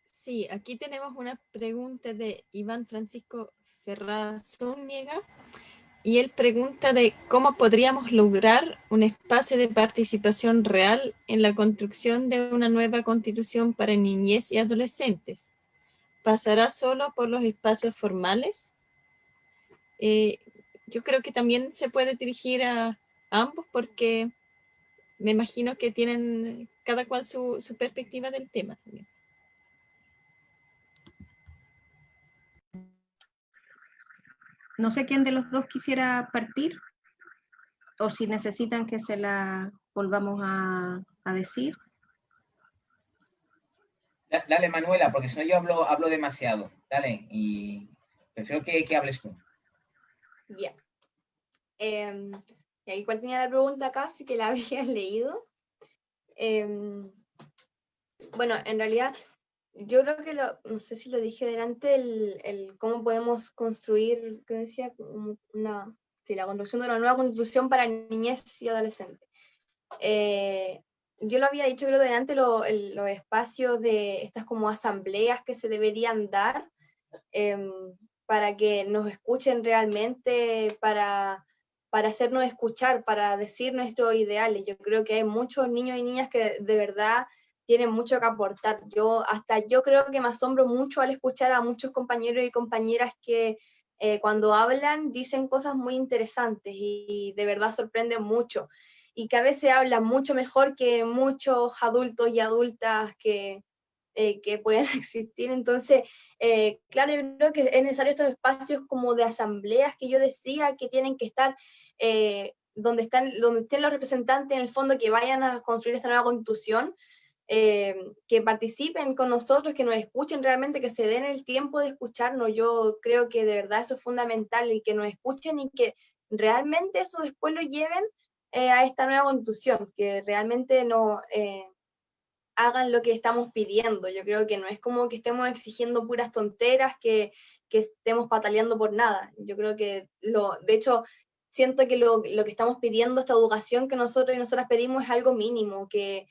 [SPEAKER 5] Sí, aquí tenemos una pregunta de Iván Francisco Ferraz Zúñiga y él pregunta de cómo podríamos lograr un espacio de participación real en la construcción de una nueva constitución para niñez y adolescentes. ¿Pasará solo por los espacios formales? Eh, yo creo que también se puede dirigir a ambos porque me imagino que tienen cada cual su, su perspectiva del tema también.
[SPEAKER 1] No sé quién de los dos quisiera partir o si necesitan que se la volvamos a, decir.
[SPEAKER 2] Dale, Manuela, porque si no yo hablo, hablo demasiado. Dale, y prefiero que, hables tú.
[SPEAKER 3] Ya. Eh, igual tenía la pregunta acá, sí que la <laughs> había leído. Em, bueno, en realidad yo creo que, lo, no sé si lo dije delante, el, el cómo podemos construir, ¿qué decía? Una, sí, la construcción de una nueva constitución para niñez y adolescentes. Eh, yo lo había dicho creo delante, los espacios de estas como asambleas que se deberían dar em, para que nos escuchen realmente, para, para hacernos escuchar, para decir nuestros ideales. Yo creo que hay muchos niños y niñas que de verdad tienen mucho que aportar. Yo hasta yo creo que me asombro mucho al escuchar a muchos compañeros y compañeras que eh, cuando hablan dicen cosas muy interesantes y, de verdad sorprenden mucho y que a veces hablan mucho mejor que muchos adultos y adultas que, eh, que pueden <laughs> existir. Entonces, eh, claro, yo creo que es necesario estos espacios como de asambleas que yo decía que tienen que estar donde, están, donde estén los representantes en el fondo que vayan a construir esta nueva constitución, eh, que participen con nosotros, que nos escuchen realmente, que se den el tiempo de escucharnos. Yo creo que de verdad eso es fundamental y que nos escuchen y que realmente eso después lo lleven eh, a esta nueva constitución, que realmente no eh, hagan lo que estamos pidiendo. Yo creo que no es como que estemos exigiendo puras tonteras, que, que estemos pataleando por nada. Yo creo que, lo, de hecho, siento que lo, lo, que estamos pidiendo, esta educación que nosotros y nosotras pedimos es algo mínimo, que,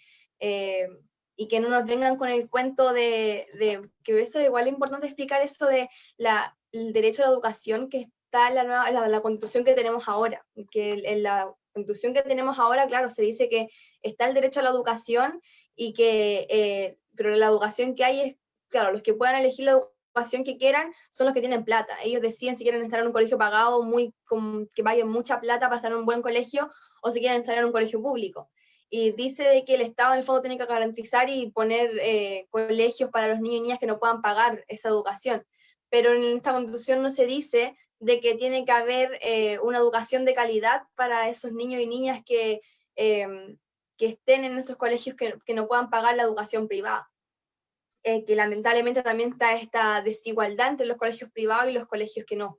[SPEAKER 3] y que no nos vengan con el cuento de, de que eso igual es importante explicar eso de la, el derecho a la educación que está en la, nueva, la, la constitución que tenemos ahora, que en la constitución que tenemos ahora, claro, se dice que está el derecho a la educación y que, eh, pero la educación que hay es, claro, los que puedan elegir la educación que quieran son los que tienen plata. Ellos deciden si quieren estar en un colegio pagado, muy, con, que vayan mucha plata para estar en un buen colegio, o si quieren estar en un colegio público y dice de que el Estado en el fondo tiene que garantizar y poner eh, colegios para los niños y niñas que no puedan pagar esa educación. Pero en esta constitución no se dice de que tiene que haber eh, una educación de calidad para esos niños y niñas que, em, que estén en esos colegios que, que, no puedan pagar la educación privada. Eh, que lamentablemente también está esta desigualdad entre los colegios privados y los colegios que no.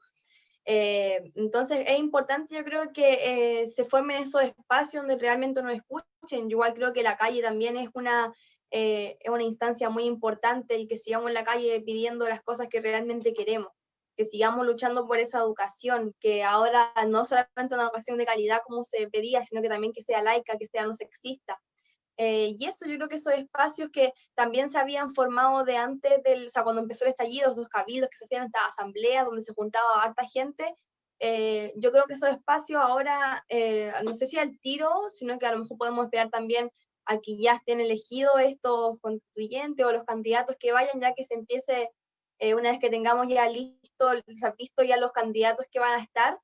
[SPEAKER 3] Eh, entonces es importante, yo creo que eh, se formen esos espacios donde realmente nos escuchen. Yo igual creo que la calle también es una, eh, es una instancia muy importante, el que sigamos en la calle pidiendo las cosas que realmente queremos. que sigamos luchando por esa educación, que ahora no solamente una educación de calidad como se pedía, sino que también que sea laica, que sea no sexista. Eh, y eso yo creo que esos espacios que también se habían formado de antes del, o sea, cuando empezó el estallido, los cabildos que se hacían estas asambleas donde se juntaba harta gente, eh, yo creo que esos espacios ahora, eh, no sé si al tiro, sino que a lo mejor podemos esperar también a que ya estén elegidos estos constituyentes o los candidatos que vayan, ya que se empiece, una vez que tengamos ya listo, se ha visto ya los candidatos que van a estar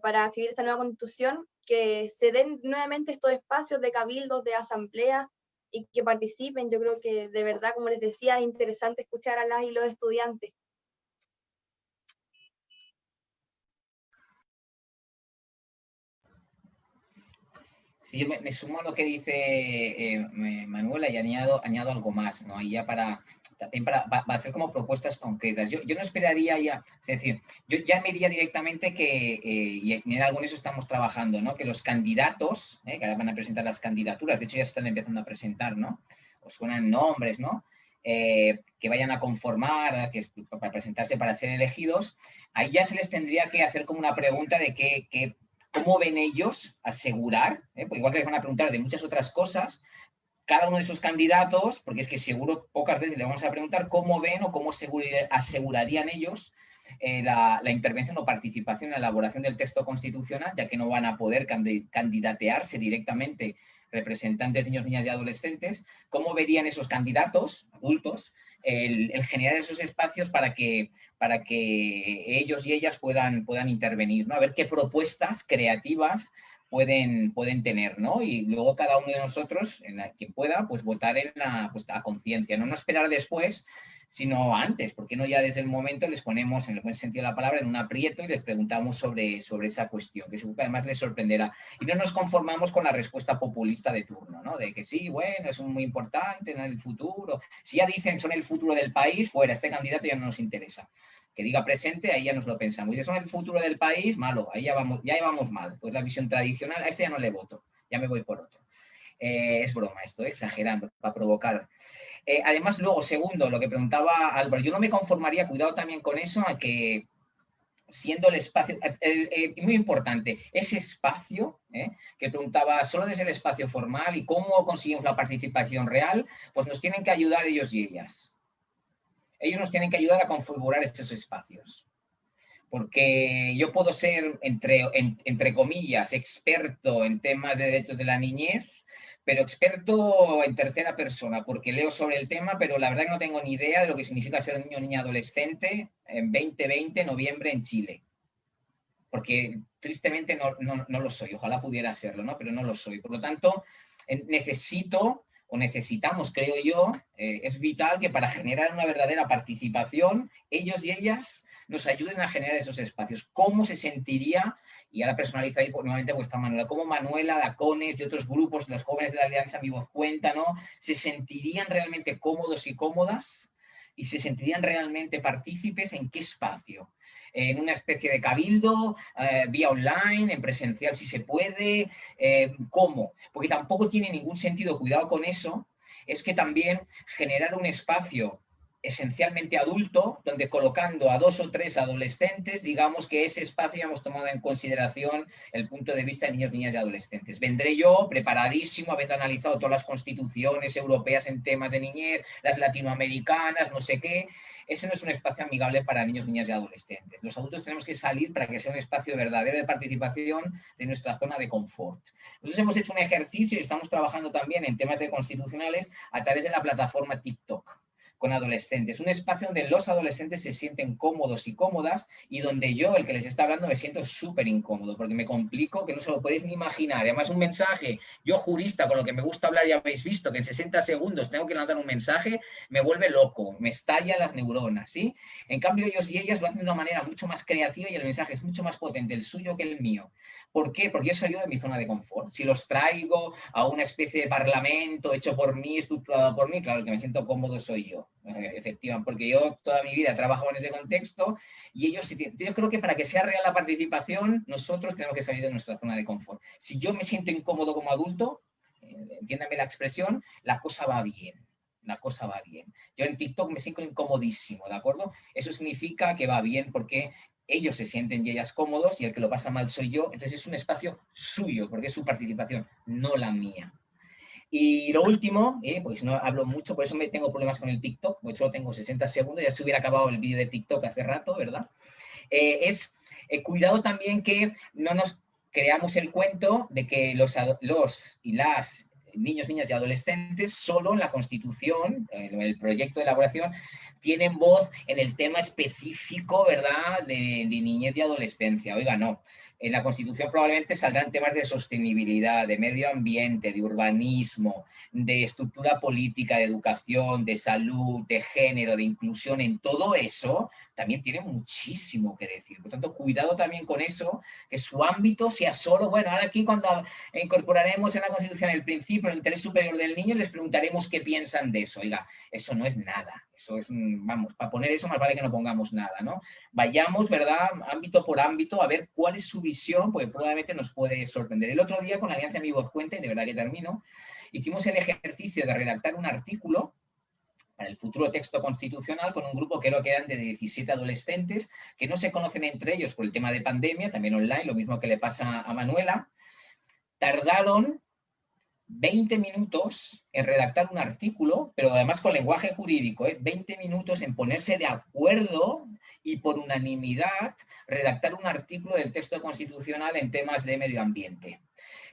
[SPEAKER 3] para escribir esta nueva constitución, que se den nuevamente estos espacios de cabildos, de asamblea y que participen. Yo creo que de verdad, como les decía, es interesante escuchar a las y los estudiantes.
[SPEAKER 2] Sí, yo me, sumo a lo que dice eh, Manuela y añado, algo más, ¿no? Ahí ya para, también para, hacer como propuestas concretas. Yo, no esperaría ya, es decir, yo ya me diría directamente que, eh, y en algo en eso estamos trabajando, ¿no? que los candidatos, eh, que ahora van a presentar las candidaturas, de hecho ya se están empezando a presentar, ¿no? O suenan nombres, ¿no? Eh, que vayan a conformar, que, para presentarse para ser elegidos, ahí ya se les tendría que hacer como una pregunta de qué, cómo ven ellos asegurar, pues igual que les van a preguntar de muchas otras cosas, cada uno de esos candidatos, porque es que seguro pocas veces le vamos a preguntar cómo ven o cómo asegurarían ellos eh, la, intervención o participación en la elaboración del texto constitucional, ya que no van a poder candidatearse directamente representantes de niños, niñas y adolescentes, cómo verían esos candidatos adultos el, generar esos espacios para que, para que ellos y ellas puedan, puedan intervenir, ¿no? a ver qué propuestas creativas pueden, pueden tener, ¿no? Y luego cada uno de nosotros, en la, quien pueda, pues votar en la pues, a conciencia, ¿no? no esperar después, sino antes, porque no ya desde el momento les ponemos, en el buen sentido de la palabra, en un aprieto y les preguntamos sobre, sobre esa cuestión, que seguro que además les sorprenderá. Y no nos conformamos con la respuesta populista de turno, ¿no? De que sí, bueno, es muy importante en el futuro. Si ya dicen son el futuro del país, fuera, este candidato ya no nos interesa que diga presente, ahí ya nos lo pensamos. Y si son el futuro del país, malo, ahí ya vamos, ya vamos mal. Pues la visión tradicional, a este ya no le voto, ya me voy por otro. Eh, es broma esto, exagerando, para provocar. Eh, además, luego, segundo, lo que preguntaba Álvaro, yo no me conformaría, cuidado también con eso, a que siendo el espacio, eh, muy importante, ese espacio que preguntaba solo desde el espacio formal y cómo conseguimos la participación real, pues nos tienen que ayudar ellos y ellas ellos nos tienen que ayudar a configurar estos espacios. Porque yo puedo ser, entre, entre comillas, experto en temas de derechos de la niñez, pero experto en tercera persona, porque leo sobre el tema, pero la verdad que no tengo ni idea de lo que significa ser niño o niña adolescente en 2020, noviembre, en Chile. Porque tristemente no, no, no lo soy, ojalá pudiera serlo, ¿no? pero no lo soy. Por lo tanto, necesito o necesitamos, creo yo, eh, es vital que para generar una verdadera participación, ellos y ellas nos ayuden a generar esos espacios. ¿Cómo se sentiría, y ahora personalizo ahí nuevamente vuestra Manuela, cómo Manuela, Dacones y otros grupos, los jóvenes de la Alianza Mi Voz Cuenta, ¿no? se sentirían realmente cómodos y cómodas y se sentirían realmente partícipes en qué espacio? en una especie de cabildo, eh, vía online, en presencial si se puede, eh, ¿cómo? Porque tampoco tiene ningún sentido, cuidado con eso, es que también generar un espacio esencialmente adulto, donde colocando a dos o tres adolescentes, digamos que ese espacio ya hemos tomado en consideración el punto de vista de niños, niñas y adolescentes. Vendré yo preparadísimo, habiendo analizado todas las constituciones europeas en temas de niñez, las latinoamericanas, no sé qué, ese no es un espacio amigable para niños, niñas y adolescentes. Los adultos tenemos que salir para que sea un espacio verdadero de participación de nuestra zona de confort. Nosotros hemos hecho un ejercicio y estamos trabajando también en temas de constitucionales a través de la plataforma TikTok con adolescentes, un espacio donde los adolescentes se sienten cómodos y cómodas y donde yo, el que les está hablando, me siento súper incómodo porque me complico que no se lo podéis ni imaginar. Además, un mensaje, yo jurista, con lo que me gusta hablar, ya habéis visto que en 60 segundos tengo que lanzar un mensaje, me vuelve loco, me estalla las neuronas, ¿sí? En cambio, ellos y ellas lo hacen de una manera mucho más creativa y el mensaje es mucho más potente, el suyo que el mío. ¿Por qué? Porque yo he salido de mi zona de confort. Si los traigo a una especie de parlamento hecho por mí, estructurado por mí, claro, que me siento cómodo soy yo, eh, efectivamente, porque yo toda mi vida he trabajado en ese contexto y ellos, yo creo que para que sea real la participación, nosotros tenemos que salir de nuestra zona de confort. Si yo me siento incómodo como adulto, eh, entiéndame la expresión, la cosa va bien. la cosa va bien. Yo en TikTok me siento incomodísimo, ¿de acuerdo? Eso significa que va bien porque ellos se sienten y ellas cómodos y el que lo pasa mal soy yo, entonces es un espacio suyo, porque es su participación, no la mía. Y lo último, eh, porque si no hablo mucho, por eso me tengo problemas con el TikTok, porque solo tengo 60 segundos, ya se hubiera acabado el vídeo de TikTok hace rato, ¿verdad? Eh, es eh, cuidado también que no nos creamos el cuento de que los, los y las niños, niñas y adolescentes solo en la Constitución, en el proyecto de elaboración, tienen voz en el tema específico, ¿verdad?, de, niñez y adolescencia. Oiga, no en la Constitución probablemente saldrán temas de sostenibilidad, de medio ambiente, de urbanismo, de estructura política, de educación, de salud, de género, de inclusión. En todo eso también tiene muchísimo que decir. Por tanto, cuidado también con eso, que su ámbito sea solo, bueno, ahora aquí cuando incorporaremos en la Constitución el principio, el interés superior del niño, les preguntaremos qué piensan de eso. Oiga, eso no es nada. Eso es, vamos, para poner eso más vale que no pongamos nada, ¿no? Vayamos, ¿verdad? Ámbito por ámbito a ver cuál es su visión, porque probablemente nos puede sorprender. El otro día con la Alianza Mi Voz Cuenta, y de verdad que termino, hicimos el ejercicio de redactar un artículo para el futuro texto constitucional con un grupo que creo que eran de 17 adolescentes que no se conocen entre ellos por el tema de pandemia, también online, lo mismo que le pasa a Manuela. Tardaron 20 minutos en redactar un artículo, pero además con lenguaje jurídico, ¿eh? 20 minutos en ponerse de acuerdo y por unanimidad redactar un artículo del texto constitucional en temas de medio ambiente.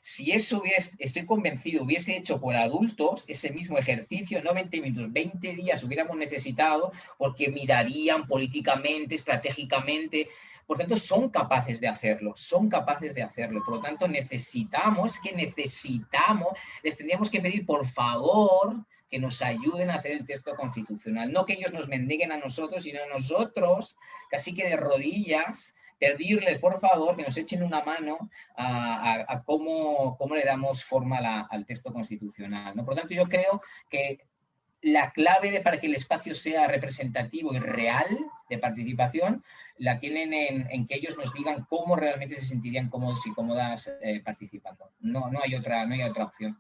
[SPEAKER 2] Si eso hubiese, estoy convencido, hubiese hecho por adultos ese mismo ejercicio, no 20 minutos, 20 días hubiéramos necesitado porque mirarían políticamente, estratégicamente, por tanto, son capaces de hacerlo, son capaces de hacerlo. Por lo tanto, necesitamos, que necesitamos, les tendríamos que pedir, por favor, que nos ayuden a hacer el texto constitucional. No que ellos nos mendiguen a nosotros, sino nosotros, casi que de rodillas, pedirles, por favor, que nos echen una mano a, cómo, cómo, le damos forma al texto constitucional. ¿no? Por tanto, yo creo que la clave para que el espacio sea representativo y real de participación la tienen en, que ellos nos digan cómo realmente se sentirían cómodos y cómodas eh, participando. No, no, hay otra, no hay otra opción.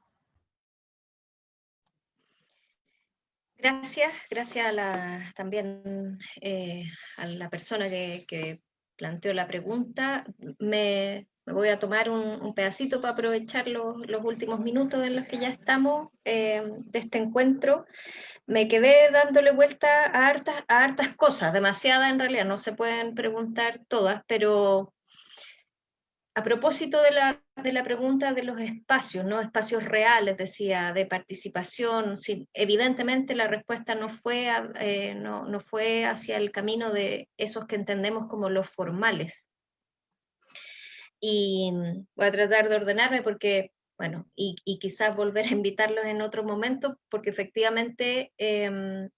[SPEAKER 1] Gracias, gracias a la, también eh, a la persona que planteó la pregunta. Me, voy a tomar un, pedacito para aprovechar los, últimos minutos en los que ya estamos eh, de este encuentro. Me quedé dándole vuelta a hartas, a hartas cosas, demasiadas en realidad, no se pueden preguntar todas, pero a propósito de la, de la, pregunta de los espacios, ¿no? espacios reales, decía, de participación, evidentemente la respuesta no fue, eh, no, no, fue hacia el camino de esos que entendemos como los formales. Y voy a tratar de ordenarme porque, bueno, y, y quizás volver a invitarlos en otro momento, porque efectivamente em,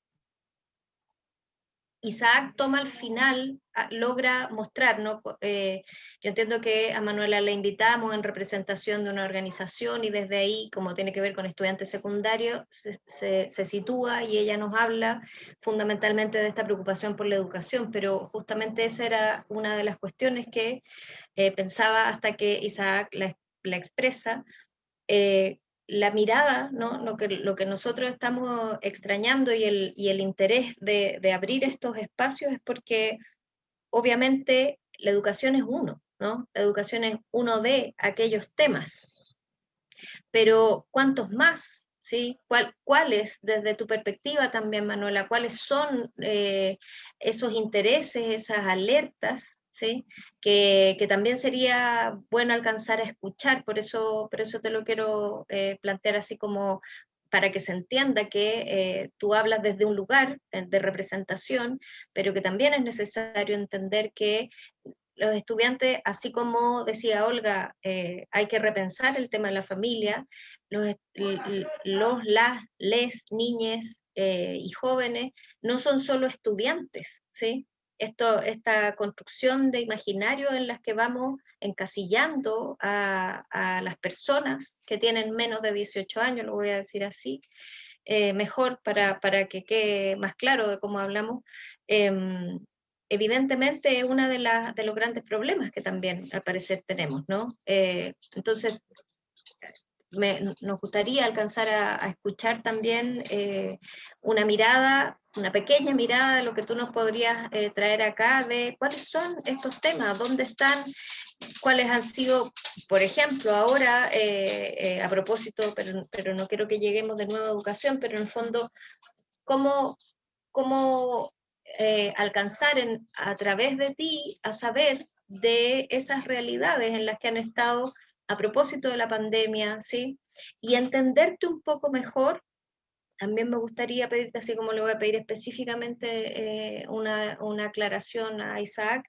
[SPEAKER 1] Isaac toma al final, ah, logra mostrar, ¿no? Eh, yo entiendo que a Manuela la invitamos en representación de una organización y desde ahí, como tiene que ver con estudiantes secundarios, se, sitúa y ella nos habla fundamentalmente de esta preocupación por la educación, pero justamente esa era una de las cuestiones que eh, pensaba hasta que Isaac la, expresa, eh, la mirada, ¿no? lo, que, lo que nosotros estamos extrañando y el, y el interés de, de, abrir estos espacios es porque obviamente la educación es uno, ¿no? la educación es uno de aquellos temas, pero ¿cuántos más? ¿Sí? ¿Cuál, ¿Cuáles, desde tu perspectiva también, Manuela, cuáles son eh, esos intereses, esas alertas que, también sería bueno alcanzar a escuchar, por eso, por eso te lo quiero eh, plantear así como para que se entienda que eh, tú hablas desde un lugar eh, de representación, pero que también es necesario entender que los estudiantes, así como decía Olga, hay que repensar el tema de la familia, los, los las, les, niñes y jóvenes no son solo estudiantes, ¿sí? Esto, esta construcción de imaginario en las que vamos encasillando a, las personas que tienen menos de 18 años, lo voy a decir así, eh, mejor para, para, que quede más claro de cómo hablamos, em, evidentemente es uno de, de, los grandes problemas que también al parecer tenemos, ¿no? Eh, entonces, nos gustaría alcanzar a, escuchar también eh, una mirada, una pequeña mirada de lo que tú nos podrías eh, traer acá, de cuáles son estos temas, dónde están, cuáles han sido, por ejemplo, ahora, eh, a propósito, pero, pero, no quiero que lleguemos de nuevo a educación, pero en el fondo, cómo, cómo alcanzar en, a través de ti a saber de esas realidades en las que han estado a propósito de la pandemia, ¿sí? Y entenderte un poco mejor, también me gustaría pedirte, así como le voy a pedir específicamente eh, una, aclaración a Isaac,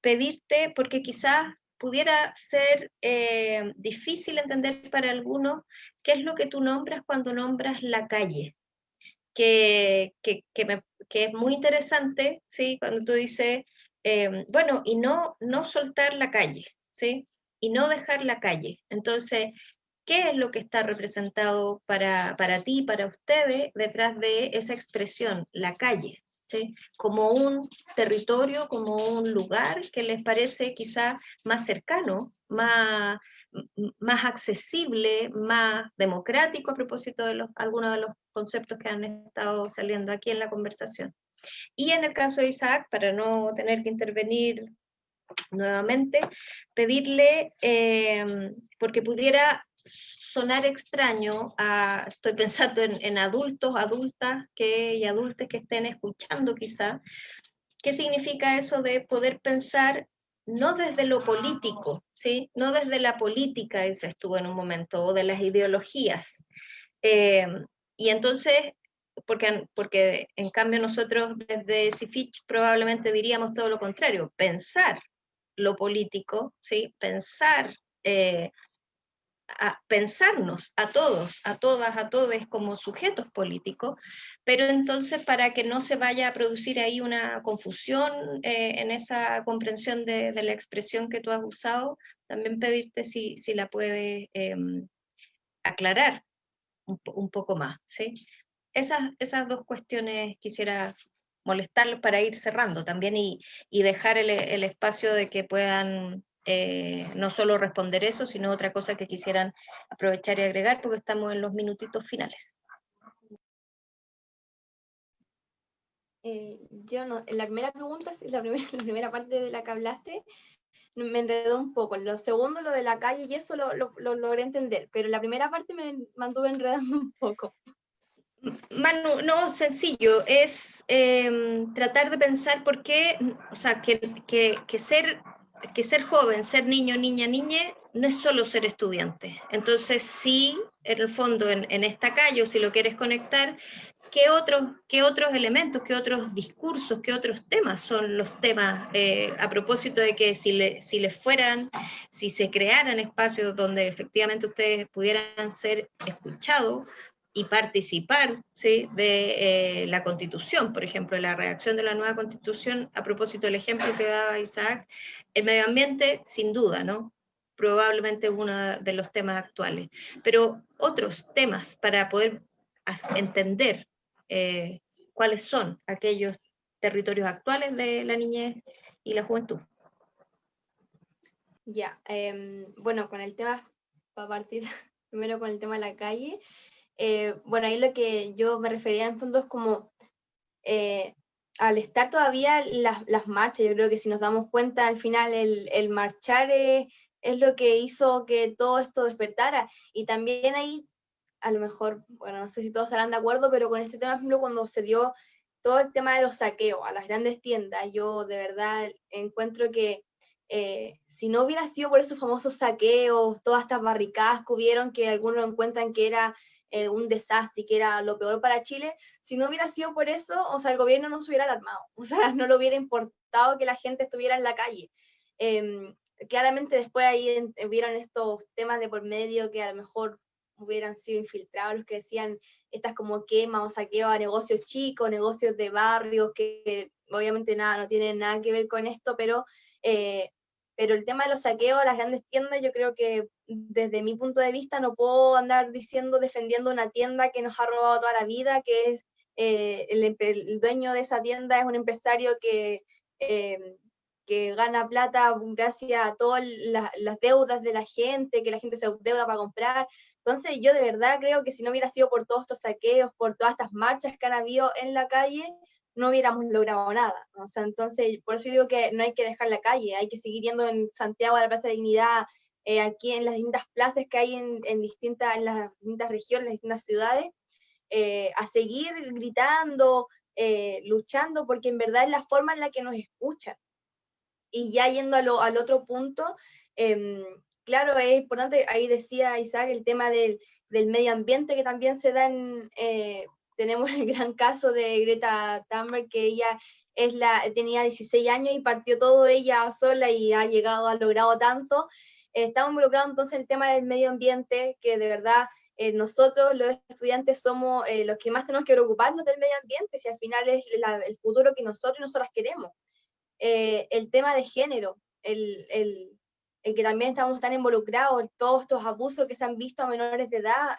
[SPEAKER 1] pedirte, porque quizás pudiera ser eh, difícil entender para algunos qué es lo que tú nombras cuando nombras la calle, que, que, es muy interesante, ¿sí? Cuando tú dices, eh, bueno, y no, no soltar la calle, ¿sí? y no dejar la calle. Entonces, ¿qué es lo que está representado para, para ti, para ustedes, detrás de esa expresión, la calle? ¿sí? Como un territorio, como un lugar que les parece quizá más cercano, más, más accesible, más democrático a propósito de los, algunos de los conceptos que han estado saliendo aquí en la conversación. Y en el caso de Isaac, para no tener que intervenir nuevamente, pedirle, eh, porque pudiera sonar extraño, estoy pensando en, adultos, adultas que, y adultos que estén escuchando quizá, ¿qué significa eso de poder pensar no desde lo político, ¿sí? no desde la política, ese estuvo en un momento, o de las ideologías. Eh, y entonces, porque, porque en cambio nosotros desde CIFIC probablemente diríamos todo lo contrario, pensar lo político, ¿sí? pensar, eh, a pensarnos a todos, a todas, a todos como sujetos políticos, pero entonces para que no se vaya a producir ahí una confusión eh, en esa comprensión de, la expresión que tú has usado, también pedirte si, si la puedes em, aclarar un, poco más. ¿sí? Esas, esas dos cuestiones quisiera molestarlos para ir cerrando también y, dejar el, espacio de que puedan eh, no solo responder eso, sino otra cosa que quisieran aprovechar y agregar, porque estamos en los minutitos finales.
[SPEAKER 3] Eh, yo no, la primera pregunta, la primera, <laughs> la primera parte de la que hablaste, me enredó un poco. Lo segundo, lo de la calle, y eso lo, lo logré entender, pero la primera parte me mantuve enredando <laughs> un poco.
[SPEAKER 1] Manu, no, sencillo, es em, tratar de pensar por qué, o sea, que, ser, que ser joven, ser niño, niña, niña, no es solo ser estudiante. Entonces, sí, en el fondo, en, esta calle, o si lo quieres conectar, ¿qué otros, qué otros elementos, qué otros discursos, qué otros temas son los temas eh, a propósito de que si, le, si les fueran, si se crearan espacios donde efectivamente ustedes pudieran ser escuchados, y participar ¿sí? de eh, la constitución, por ejemplo, la redacción de la nueva constitución, a propósito del ejemplo que daba Isaac, el medio ambiente, sin duda, ¿no? Probablemente uno de los temas actuales, pero otros temas para poder entender eh, cuáles son aquellos territorios actuales de la niñez y la juventud.
[SPEAKER 3] Ya, em, bueno, con el tema, para partir <laughs> primero con el tema de la calle, eh, bueno, ahí lo que yo me refería en fondo es como eh, al estar todavía las, las, marchas, yo creo que si nos damos cuenta al final el, el marchar es, lo que hizo que todo esto despertara. Y también ahí a lo mejor, bueno, no sé si todos estarán de acuerdo, pero con este tema, por ejemplo, cuando se dio todo el tema de los saqueos a las grandes tiendas, yo de verdad encuentro que eh, si no hubiera sido por esos famosos saqueos, todas estas barricadas que hubieron, que algunos encuentran que era eh, un desastre que era lo peor para Chile, si no hubiera sido por eso, o sea, el gobierno no se hubiera alarmado, <laughs> o sea, no le hubiera importado que la gente estuviera en la calle. Em, claramente después ahí hubieron estos temas de por medio que a lo mejor hubieran sido infiltrados, los que decían estas como quema o saqueo a negocios chicos, negocios de barrios, que obviamente nada, no tienen nada que ver con esto, pero eh, pero el tema de los saqueos a las grandes tiendas, yo creo que desde mi punto de vista no puedo andar diciendo, defendiendo una tienda que nos ha robado toda la vida, que es eh, el, dueño de esa tienda es un empresario que, eh, que gana plata gracias a todas las deudas de la gente, que la gente se deuda para comprar. Entonces yo de verdad creo que si no hubiera sido por todos estos saqueos, por todas estas marchas que han habido en la calle, no hubiéramos logrado nada. O sea, entonces, por eso digo que no hay que dejar la calle, hay que seguir yendo en Santiago a la Plaza de Dignidad, eh, aquí en las distintas plazas que hay en, distintas, en las distintas regiones, en las distintas ciudades, eh, a seguir gritando, eh, luchando, porque en verdad es la forma en la que nos escuchan. Y ya yendo al otro punto, em, claro, es importante, ahí decía Isaac, el tema del, del medio ambiente que también se da en, tenemos el gran caso de Greta Thunberg, que ella es la, tenía 16 años y partió todo ella sola y ha llegado, ha logrado tanto. estamos involucrados entonces en el tema del medio ambiente, que de verdad eh, nosotros los estudiantes somos eh, los que más tenemos que preocuparnos del medio ambiente, si al final es el futuro que nosotros y nosotras queremos. Eh, el tema de género, el, el, el, que también estamos tan involucrados, todos estos abusos que se han visto a menores de edad,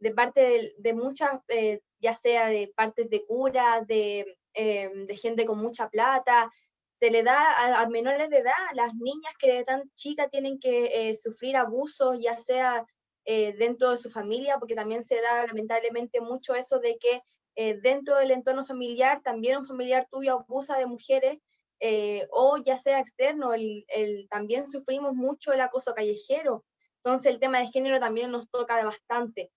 [SPEAKER 3] de parte de, de muchas ya sea de partes de cura, de, em, de gente con mucha plata, se le da a, menores de edad, las niñas que tan chicas tienen que eh, sufrir abusos, ya sea eh, dentro de su familia, porque también se da lamentablemente mucho eso de que eh, dentro del entorno familiar también un familiar tuyo abusa de mujeres, o ya sea externo, el, el, también sufrimos mucho el acoso callejero, entonces el tema de género también nos toca bastante.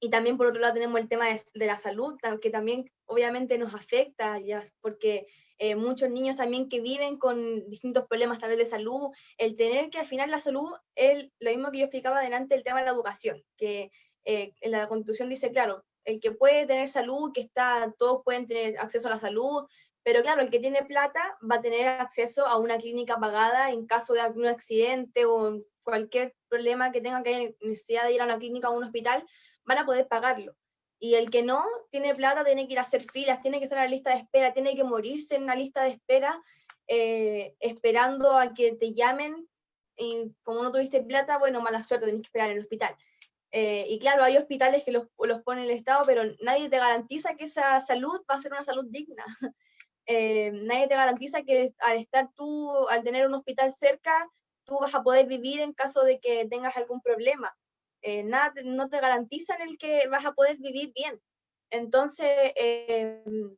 [SPEAKER 3] Y también por otro lado tenemos el tema de, la salud, que también obviamente nos afecta, ya, porque eh, muchos niños también que viven con distintos problemas vez de salud, el tener que al final la salud es lo mismo que yo explicaba adelante, el tema de la educación, que eh, en la constitución dice, claro, el que puede tener salud, que está, todos pueden tener acceso a la salud, pero claro, el que tiene plata va a tener acceso a una clínica pagada en caso de algún accidente o cualquier problema que tenga que necesidad de ir a una clínica o a un hospital, van a poder pagarlo. Y el que no tiene plata tiene que ir a hacer filas, tiene que estar en la lista de espera, tiene que morirse en una lista de espera eh, esperando a que te llamen. Y como no tuviste plata, bueno, mala suerte, tenés que esperar en el hospital. Eh, y claro, hay hospitales que los, los pone el Estado, pero nadie te garantiza que esa salud va a ser una salud digna. <laughs> Eh, nadie te garantiza que al estar tú, al tener un hospital cerca, tú vas a poder vivir en caso de que tengas algún problema. Eh, nada, no te garantizan el que vas a poder vivir bien. Entonces, em,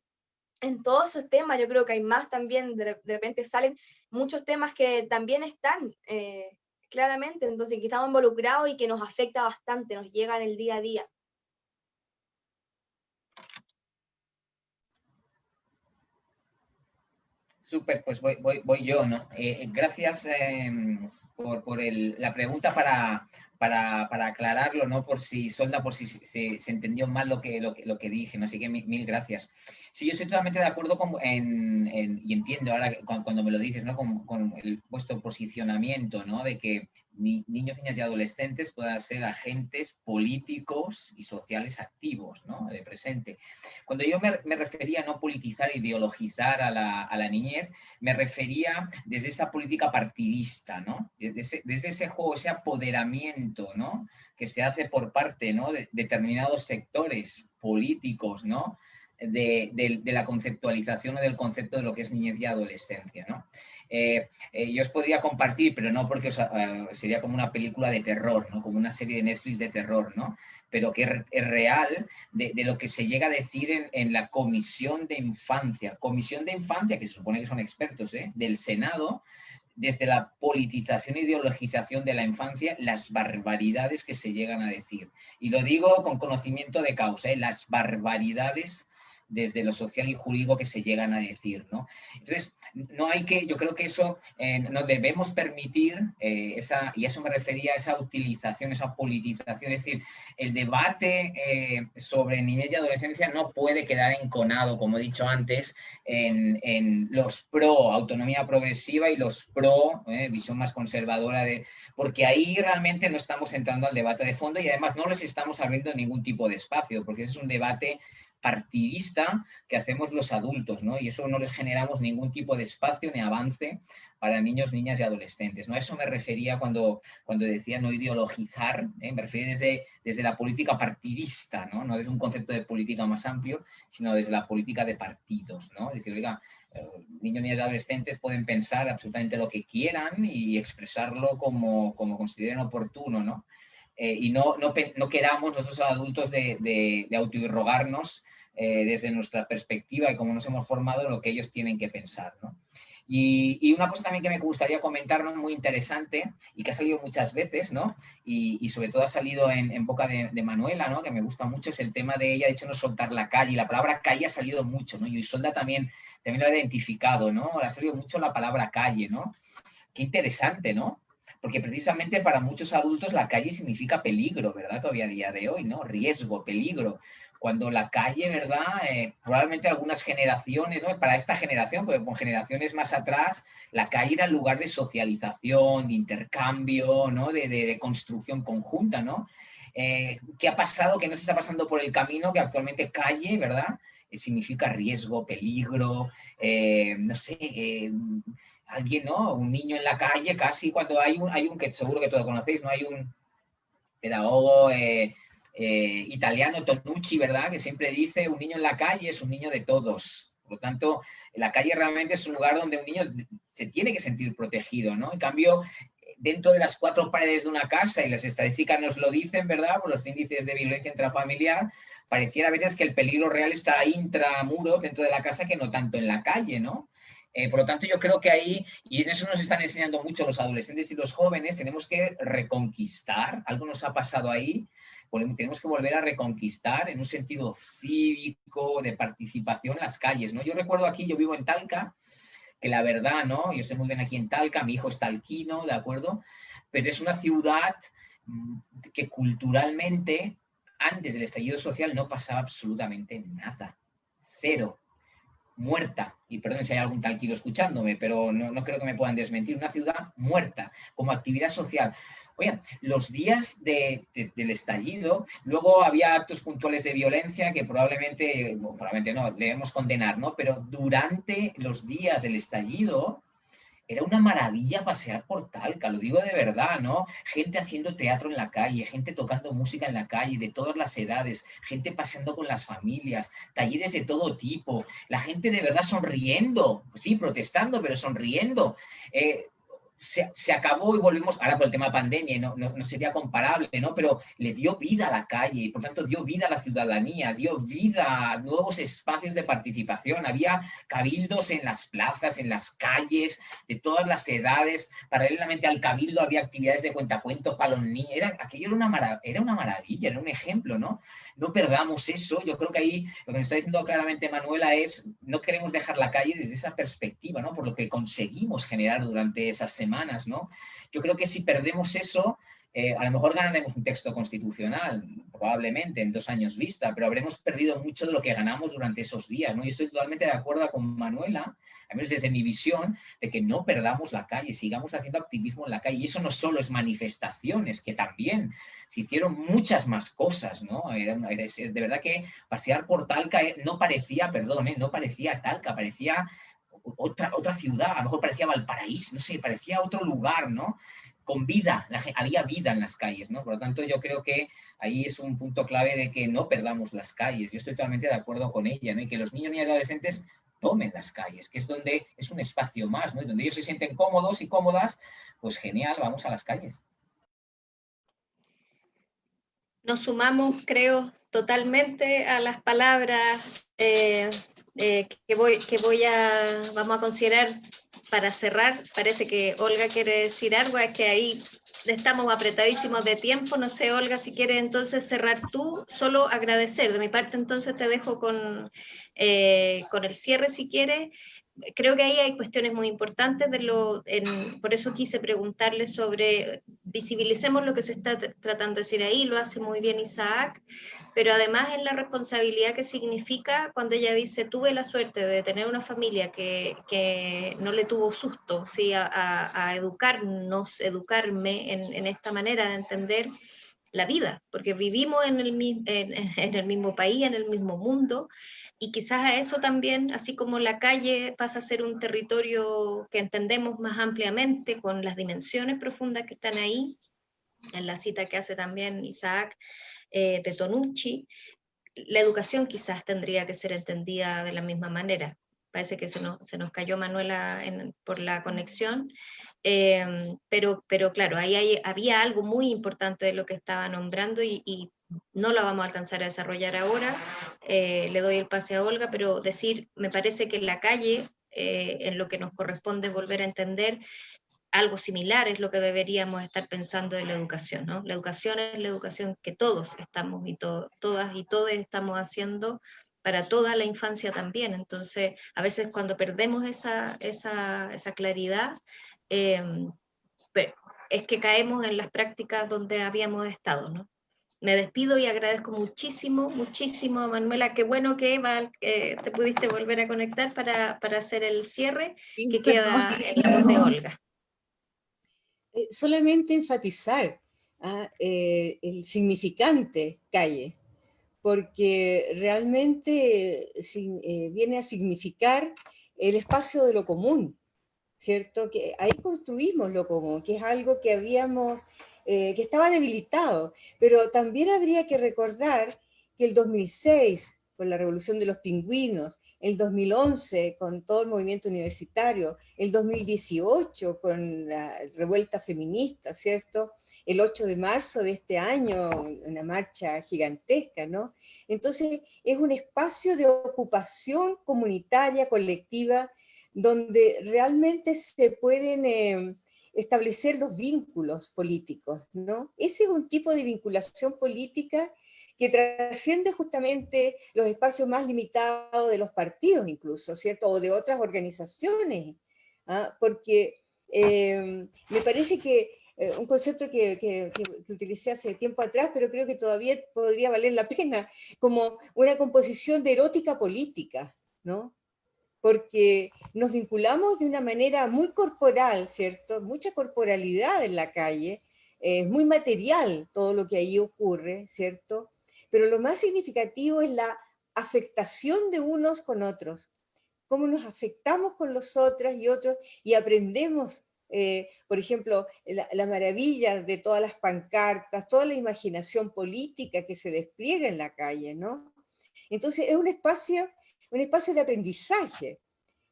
[SPEAKER 3] en todos esos temas, yo creo que hay más también, de, repente salen muchos temas que también están eh, claramente, entonces que estamos involucrados y que nos afecta bastante, nos llega en el día a día.
[SPEAKER 2] Súper, pues voy, voy, voy, yo, ¿no? Eh, gracias em, por, por el, la pregunta para, para, para, aclararlo, ¿no? Por si, Solda, por si se, se entendió mal lo que, lo, lo que dije, ¿no? Así que mil, gracias. Sí, yo estoy totalmente de acuerdo con, en, y entiendo ahora cuando, me lo dices, ¿no? Con, con, el, vuestro posicionamiento, ¿no? De que niños, niñas y adolescentes puedan ser agentes políticos y sociales activos, ¿no? De presente. Cuando yo me, refería a no politizar, ideologizar a la, a la, niñez, me refería desde esta política partidista, ¿no? Desde, ese juego, ese apoderamiento, ¿no? Que se hace por parte, ¿no? De determinados sectores políticos, ¿no? De, de, de, la conceptualización o del concepto de lo que es niñez y adolescencia. ¿no? Eh, eh, yo os podría compartir, pero no porque uh, sería como una película de terror, ¿no? como una serie de Netflix de terror, ¿no? pero que es, real de, de, lo que se llega a decir en, en, la Comisión de Infancia. Comisión de Infancia, que se supone que son expertos ¿eh? del Senado, desde la politización e ideologización de la infancia, las barbaridades que se llegan a decir. Y lo digo con conocimiento de causa, ¿eh? las barbaridades desde lo social y jurídico que se llegan a decir. ¿no? Entonces, no hay que, yo creo que eso eh, nos debemos permitir, eh, esa, y a eso me refería, esa utilización, esa politización, es decir, el debate eh, sobre niñez y adolescencia no puede quedar enconado, como he dicho antes, en, en los pro autonomía progresiva y los pro eh, visión más conservadora, de, porque ahí realmente no estamos entrando al debate de fondo y además no les estamos abriendo ningún tipo de espacio, porque ese es un debate partidista que hacemos los adultos, ¿no? Y eso no les generamos ningún tipo de espacio ni avance para niños, niñas y adolescentes. ¿no? A eso me refería cuando, cuando decía no ideologizar, ¿eh? me refería desde, desde la política partidista, ¿no? no desde un concepto de política más amplio, sino desde la política de partidos. ¿no? Es decir, oiga, eh, niños, niñas y adolescentes pueden pensar absolutamente lo que quieran y expresarlo como, como consideren oportuno, ¿no? Eh, y no, no, queramos nosotros adultos de, de, de autoirrogarnos desde nuestra perspectiva y cómo nos hemos formado lo que ellos tienen que pensar. ¿no? Y, una cosa también que me gustaría comentar, ¿no? muy interesante, y que ha salido muchas veces, ¿no? y, sobre todo ha salido en, boca de, Manuela, ¿no? que me gusta mucho, es el tema de ella, de hecho, no soltar la calle. Y la palabra calle ha salido mucho, ¿no? y Isolda también, también lo ha identificado, ¿no? ha salido mucho la palabra calle, ¿no? Qué interesante, ¿no? Porque precisamente para muchos adultos la calle significa peligro, ¿verdad? Todavía a día de hoy, ¿no? Riesgo, peligro cuando la calle, ¿verdad? Eh, probablemente algunas generaciones, ¿no? Para esta generación, porque con generaciones más atrás, la calle era el lugar de socialización, de intercambio, ¿no? De, construcción conjunta, ¿no? Eh, ¿Qué ha pasado? ¿Qué no se está pasando por el camino? Que actualmente calle, ¿verdad? Eh, significa riesgo, peligro, no sé, alguien, ¿no? Un niño en la calle, casi cuando hay un, hay un que seguro que todos conocéis, ¿no? Hay un pedagogo eh, italiano Tonucci, ¿verdad? Que siempre dice, un niño en la calle es un niño de todos. Por lo tanto, la calle realmente es un lugar donde un niño se tiene que sentir protegido, ¿no? En cambio, dentro de las cuatro paredes de una casa, y las estadísticas nos lo dicen, ¿verdad? Por los índices de violencia intrafamiliar, pareciera a veces que el peligro real está intramuros dentro de la casa que no tanto en la calle, ¿no? Eh, por lo tanto, yo creo que ahí, y en eso nos están enseñando mucho los adolescentes y los jóvenes, tenemos que reconquistar, algo nos ha pasado ahí, tenemos que volver a reconquistar en un sentido cívico, de participación las calles, ¿no? Yo recuerdo aquí, yo vivo en Talca, que la verdad, ¿no? Yo estoy muy bien aquí en Talca, mi hijo es talquino, ¿de acuerdo? Pero es una ciudad mm, que culturalmente, antes del estallido social, no pasaba absolutamente nada. Cero. Muerta. Y perdón si hay algún talquino escuchándome, pero no, no creo que me puedan desmentir. Una ciudad muerta como actividad social. Oigan, los días del estallido, luego había actos puntuales de violencia que probablemente, probablemente no, debemos condenar, ¿no? Pero durante los días del estallido, era una maravilla pasear por Talca, lo digo de verdad, ¿no? Gente haciendo teatro en la calle, gente tocando música en la calle, de todas las edades, gente paseando con las familias, talleres de todo tipo, la gente de verdad sonriendo, sí, protestando, pero sonriendo. Eh, se, acabó y volvemos, ahora por el tema de pandemia, no, no, sería comparable, ¿no? Pero le dio vida a la calle y por tanto dio vida a la ciudadanía, dio vida a nuevos espacios de participación. Había cabildos en las plazas, en las calles, de todas las edades. Paralelamente al cabildo había actividades de cuentacuentos para los niños. Era, aquello era una, era una maravilla, era un ejemplo, ¿no? No perdamos eso. Yo creo que ahí lo que nos está diciendo claramente Manuela es, no queremos dejar la calle desde esa perspectiva, ¿no? Por lo que conseguimos generar durante esas semanas ¿no? Yo creo que si perdemos eso, eh, a lo mejor ganaremos un texto constitucional, probablemente en dos años vista, pero habremos perdido mucho de lo que ganamos durante esos días, ¿no? Y estoy totalmente de acuerdo con Manuela, a menos desde mi visión, de que no perdamos la calle, sigamos haciendo activismo en la calle. Y eso no solo es manifestaciones, que también se hicieron muchas más cosas, ¿no? de verdad que pasear por Talca eh, no parecía, perdón, eh, no parecía Talca, parecía otra, otra ciudad, a lo mejor parecía Valparaíso, no sé, parecía otro lugar, ¿no? Con vida, había vida en las calles, ¿no? Por lo tanto, yo creo que ahí es un punto clave de que no perdamos las calles. Yo estoy totalmente de acuerdo con ella, ¿no? Y que los niños y adolescentes tomen las calles, que es donde es un espacio más, ¿no? Y donde ellos se sienten cómodos y cómodas, pues genial, vamos a las calles.
[SPEAKER 1] Nos sumamos, creo, totalmente a las palabras eh, eh, que, voy, que voy a, vamos a considerar para cerrar. Parece que Olga quiere decir algo, es que ahí estamos apretadísimos de tiempo. No sé, Olga, si quieres entonces cerrar tú, solo agradecer. De mi parte, entonces te dejo con, eh, con el cierre si quieres creo que ahí hay cuestiones muy importantes, de lo, por eso quise preguntarle sobre, visibilicemos lo que se está tratando de decir ahí, lo hace muy bien Isaac, pero además es la responsabilidad que significa cuando ella dice, tuve la suerte de tener una familia que, que no le tuvo susto ¿sí? a, a, educarnos, educarme en, en esta manera de entender la vida, porque vivimos en el, en, el mismo país, en el mismo mundo, y quizás a eso también, así como la calle pasa a ser un territorio que entendemos más ampliamente, con las dimensiones profundas que están ahí, en la cita que hace también Isaac eh, de Tonucci, la educación quizás tendría que ser entendida de la misma manera. Parece que se nos, se nos cayó Manuela por la conexión, em, pero, pero claro, ahí había algo muy importante de lo que estaba nombrando y, no lo vamos a alcanzar a desarrollar ahora. Eh, le doy el pase a Olga, pero decir, me parece que en la calle, eh, en lo que nos corresponde volver a entender, algo similar es lo que deberíamos estar pensando en la educación, ¿no? La educación es la educación que todos estamos y todas y todos estamos haciendo para toda la infancia también. Entonces, a veces cuando perdemos esa, esa, esa claridad, em, es que caemos en las prácticas donde habíamos estado, ¿no? Me despido y agradezco muchísimo, muchísimo a Manuela. Qué bueno que Eva, te pudiste volver a conectar para, para hacer el cierre que queda en la voz de Olga.
[SPEAKER 4] Eh, solamente enfatizar ah, eh, el significante calle, porque realmente eh, viene a significar el espacio de lo común, ¿cierto? Que ahí construimos lo común, que es algo que habíamos, que estaba debilitado, pero también habría que recordar que el 2006, con la revolución de los pingüinos, el 2011 con todo el movimiento universitario, el 2018 con la revuelta feminista, ¿cierto? El 8 de marzo de este año, una marcha gigantesca, ¿no? Entonces es un espacio de ocupación comunitaria, colectiva, donde realmente se pueden eh, establecer los vínculos políticos, ¿no? Ese es un tipo de vinculación política que trasciende justamente los espacios más limitados de los partidos incluso, ¿cierto? O de otras organizaciones, ¿ah? porque eh, me parece que eh, un concepto que, que, utilicé hace tiempo atrás, pero creo que todavía podría valer la pena, como una composición de erótica política, ¿no? Porque nos vinculamos de una manera muy corporal, ¿cierto? Mucha corporalidad en la calle, es muy material todo lo que ahí ocurre, ¿cierto? pero lo más significativo es la afectación de unos con otros, cómo nos afectamos con los otros y otros y aprendemos, eh, por ejemplo, la, maravilla de todas las pancartas, toda la imaginación política que se despliega en la calle, ¿no? Entonces es un espacio, un espacio de aprendizaje,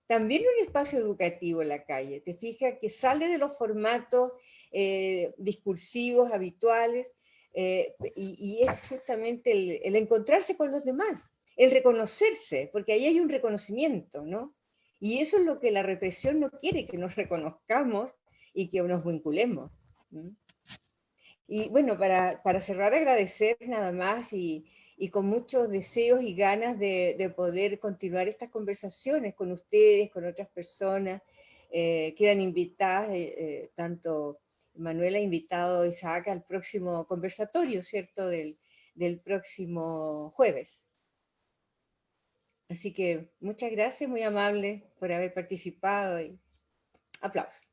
[SPEAKER 4] también un espacio educativo en la calle, te fijas que sale de los formatos eh, discursivos habituales eh, y, es justamente el, encontrarse con los demás, el reconocerse, porque ahí hay un reconocimiento, ¿no? Y eso es lo que la represión no quiere, que nos reconozcamos y que nos vinculemos. Y bueno, para, para, cerrar, agradecer nada más y, y con muchos deseos y ganas de, de, poder continuar estas conversaciones con ustedes, con otras personas. Eh, quedan invitadas eh, tanto Manuela ha invitado a Isaac al próximo conversatorio, ¿cierto? Del, del próximo jueves. Así que muchas gracias, muy amable por haber participado y aplausos.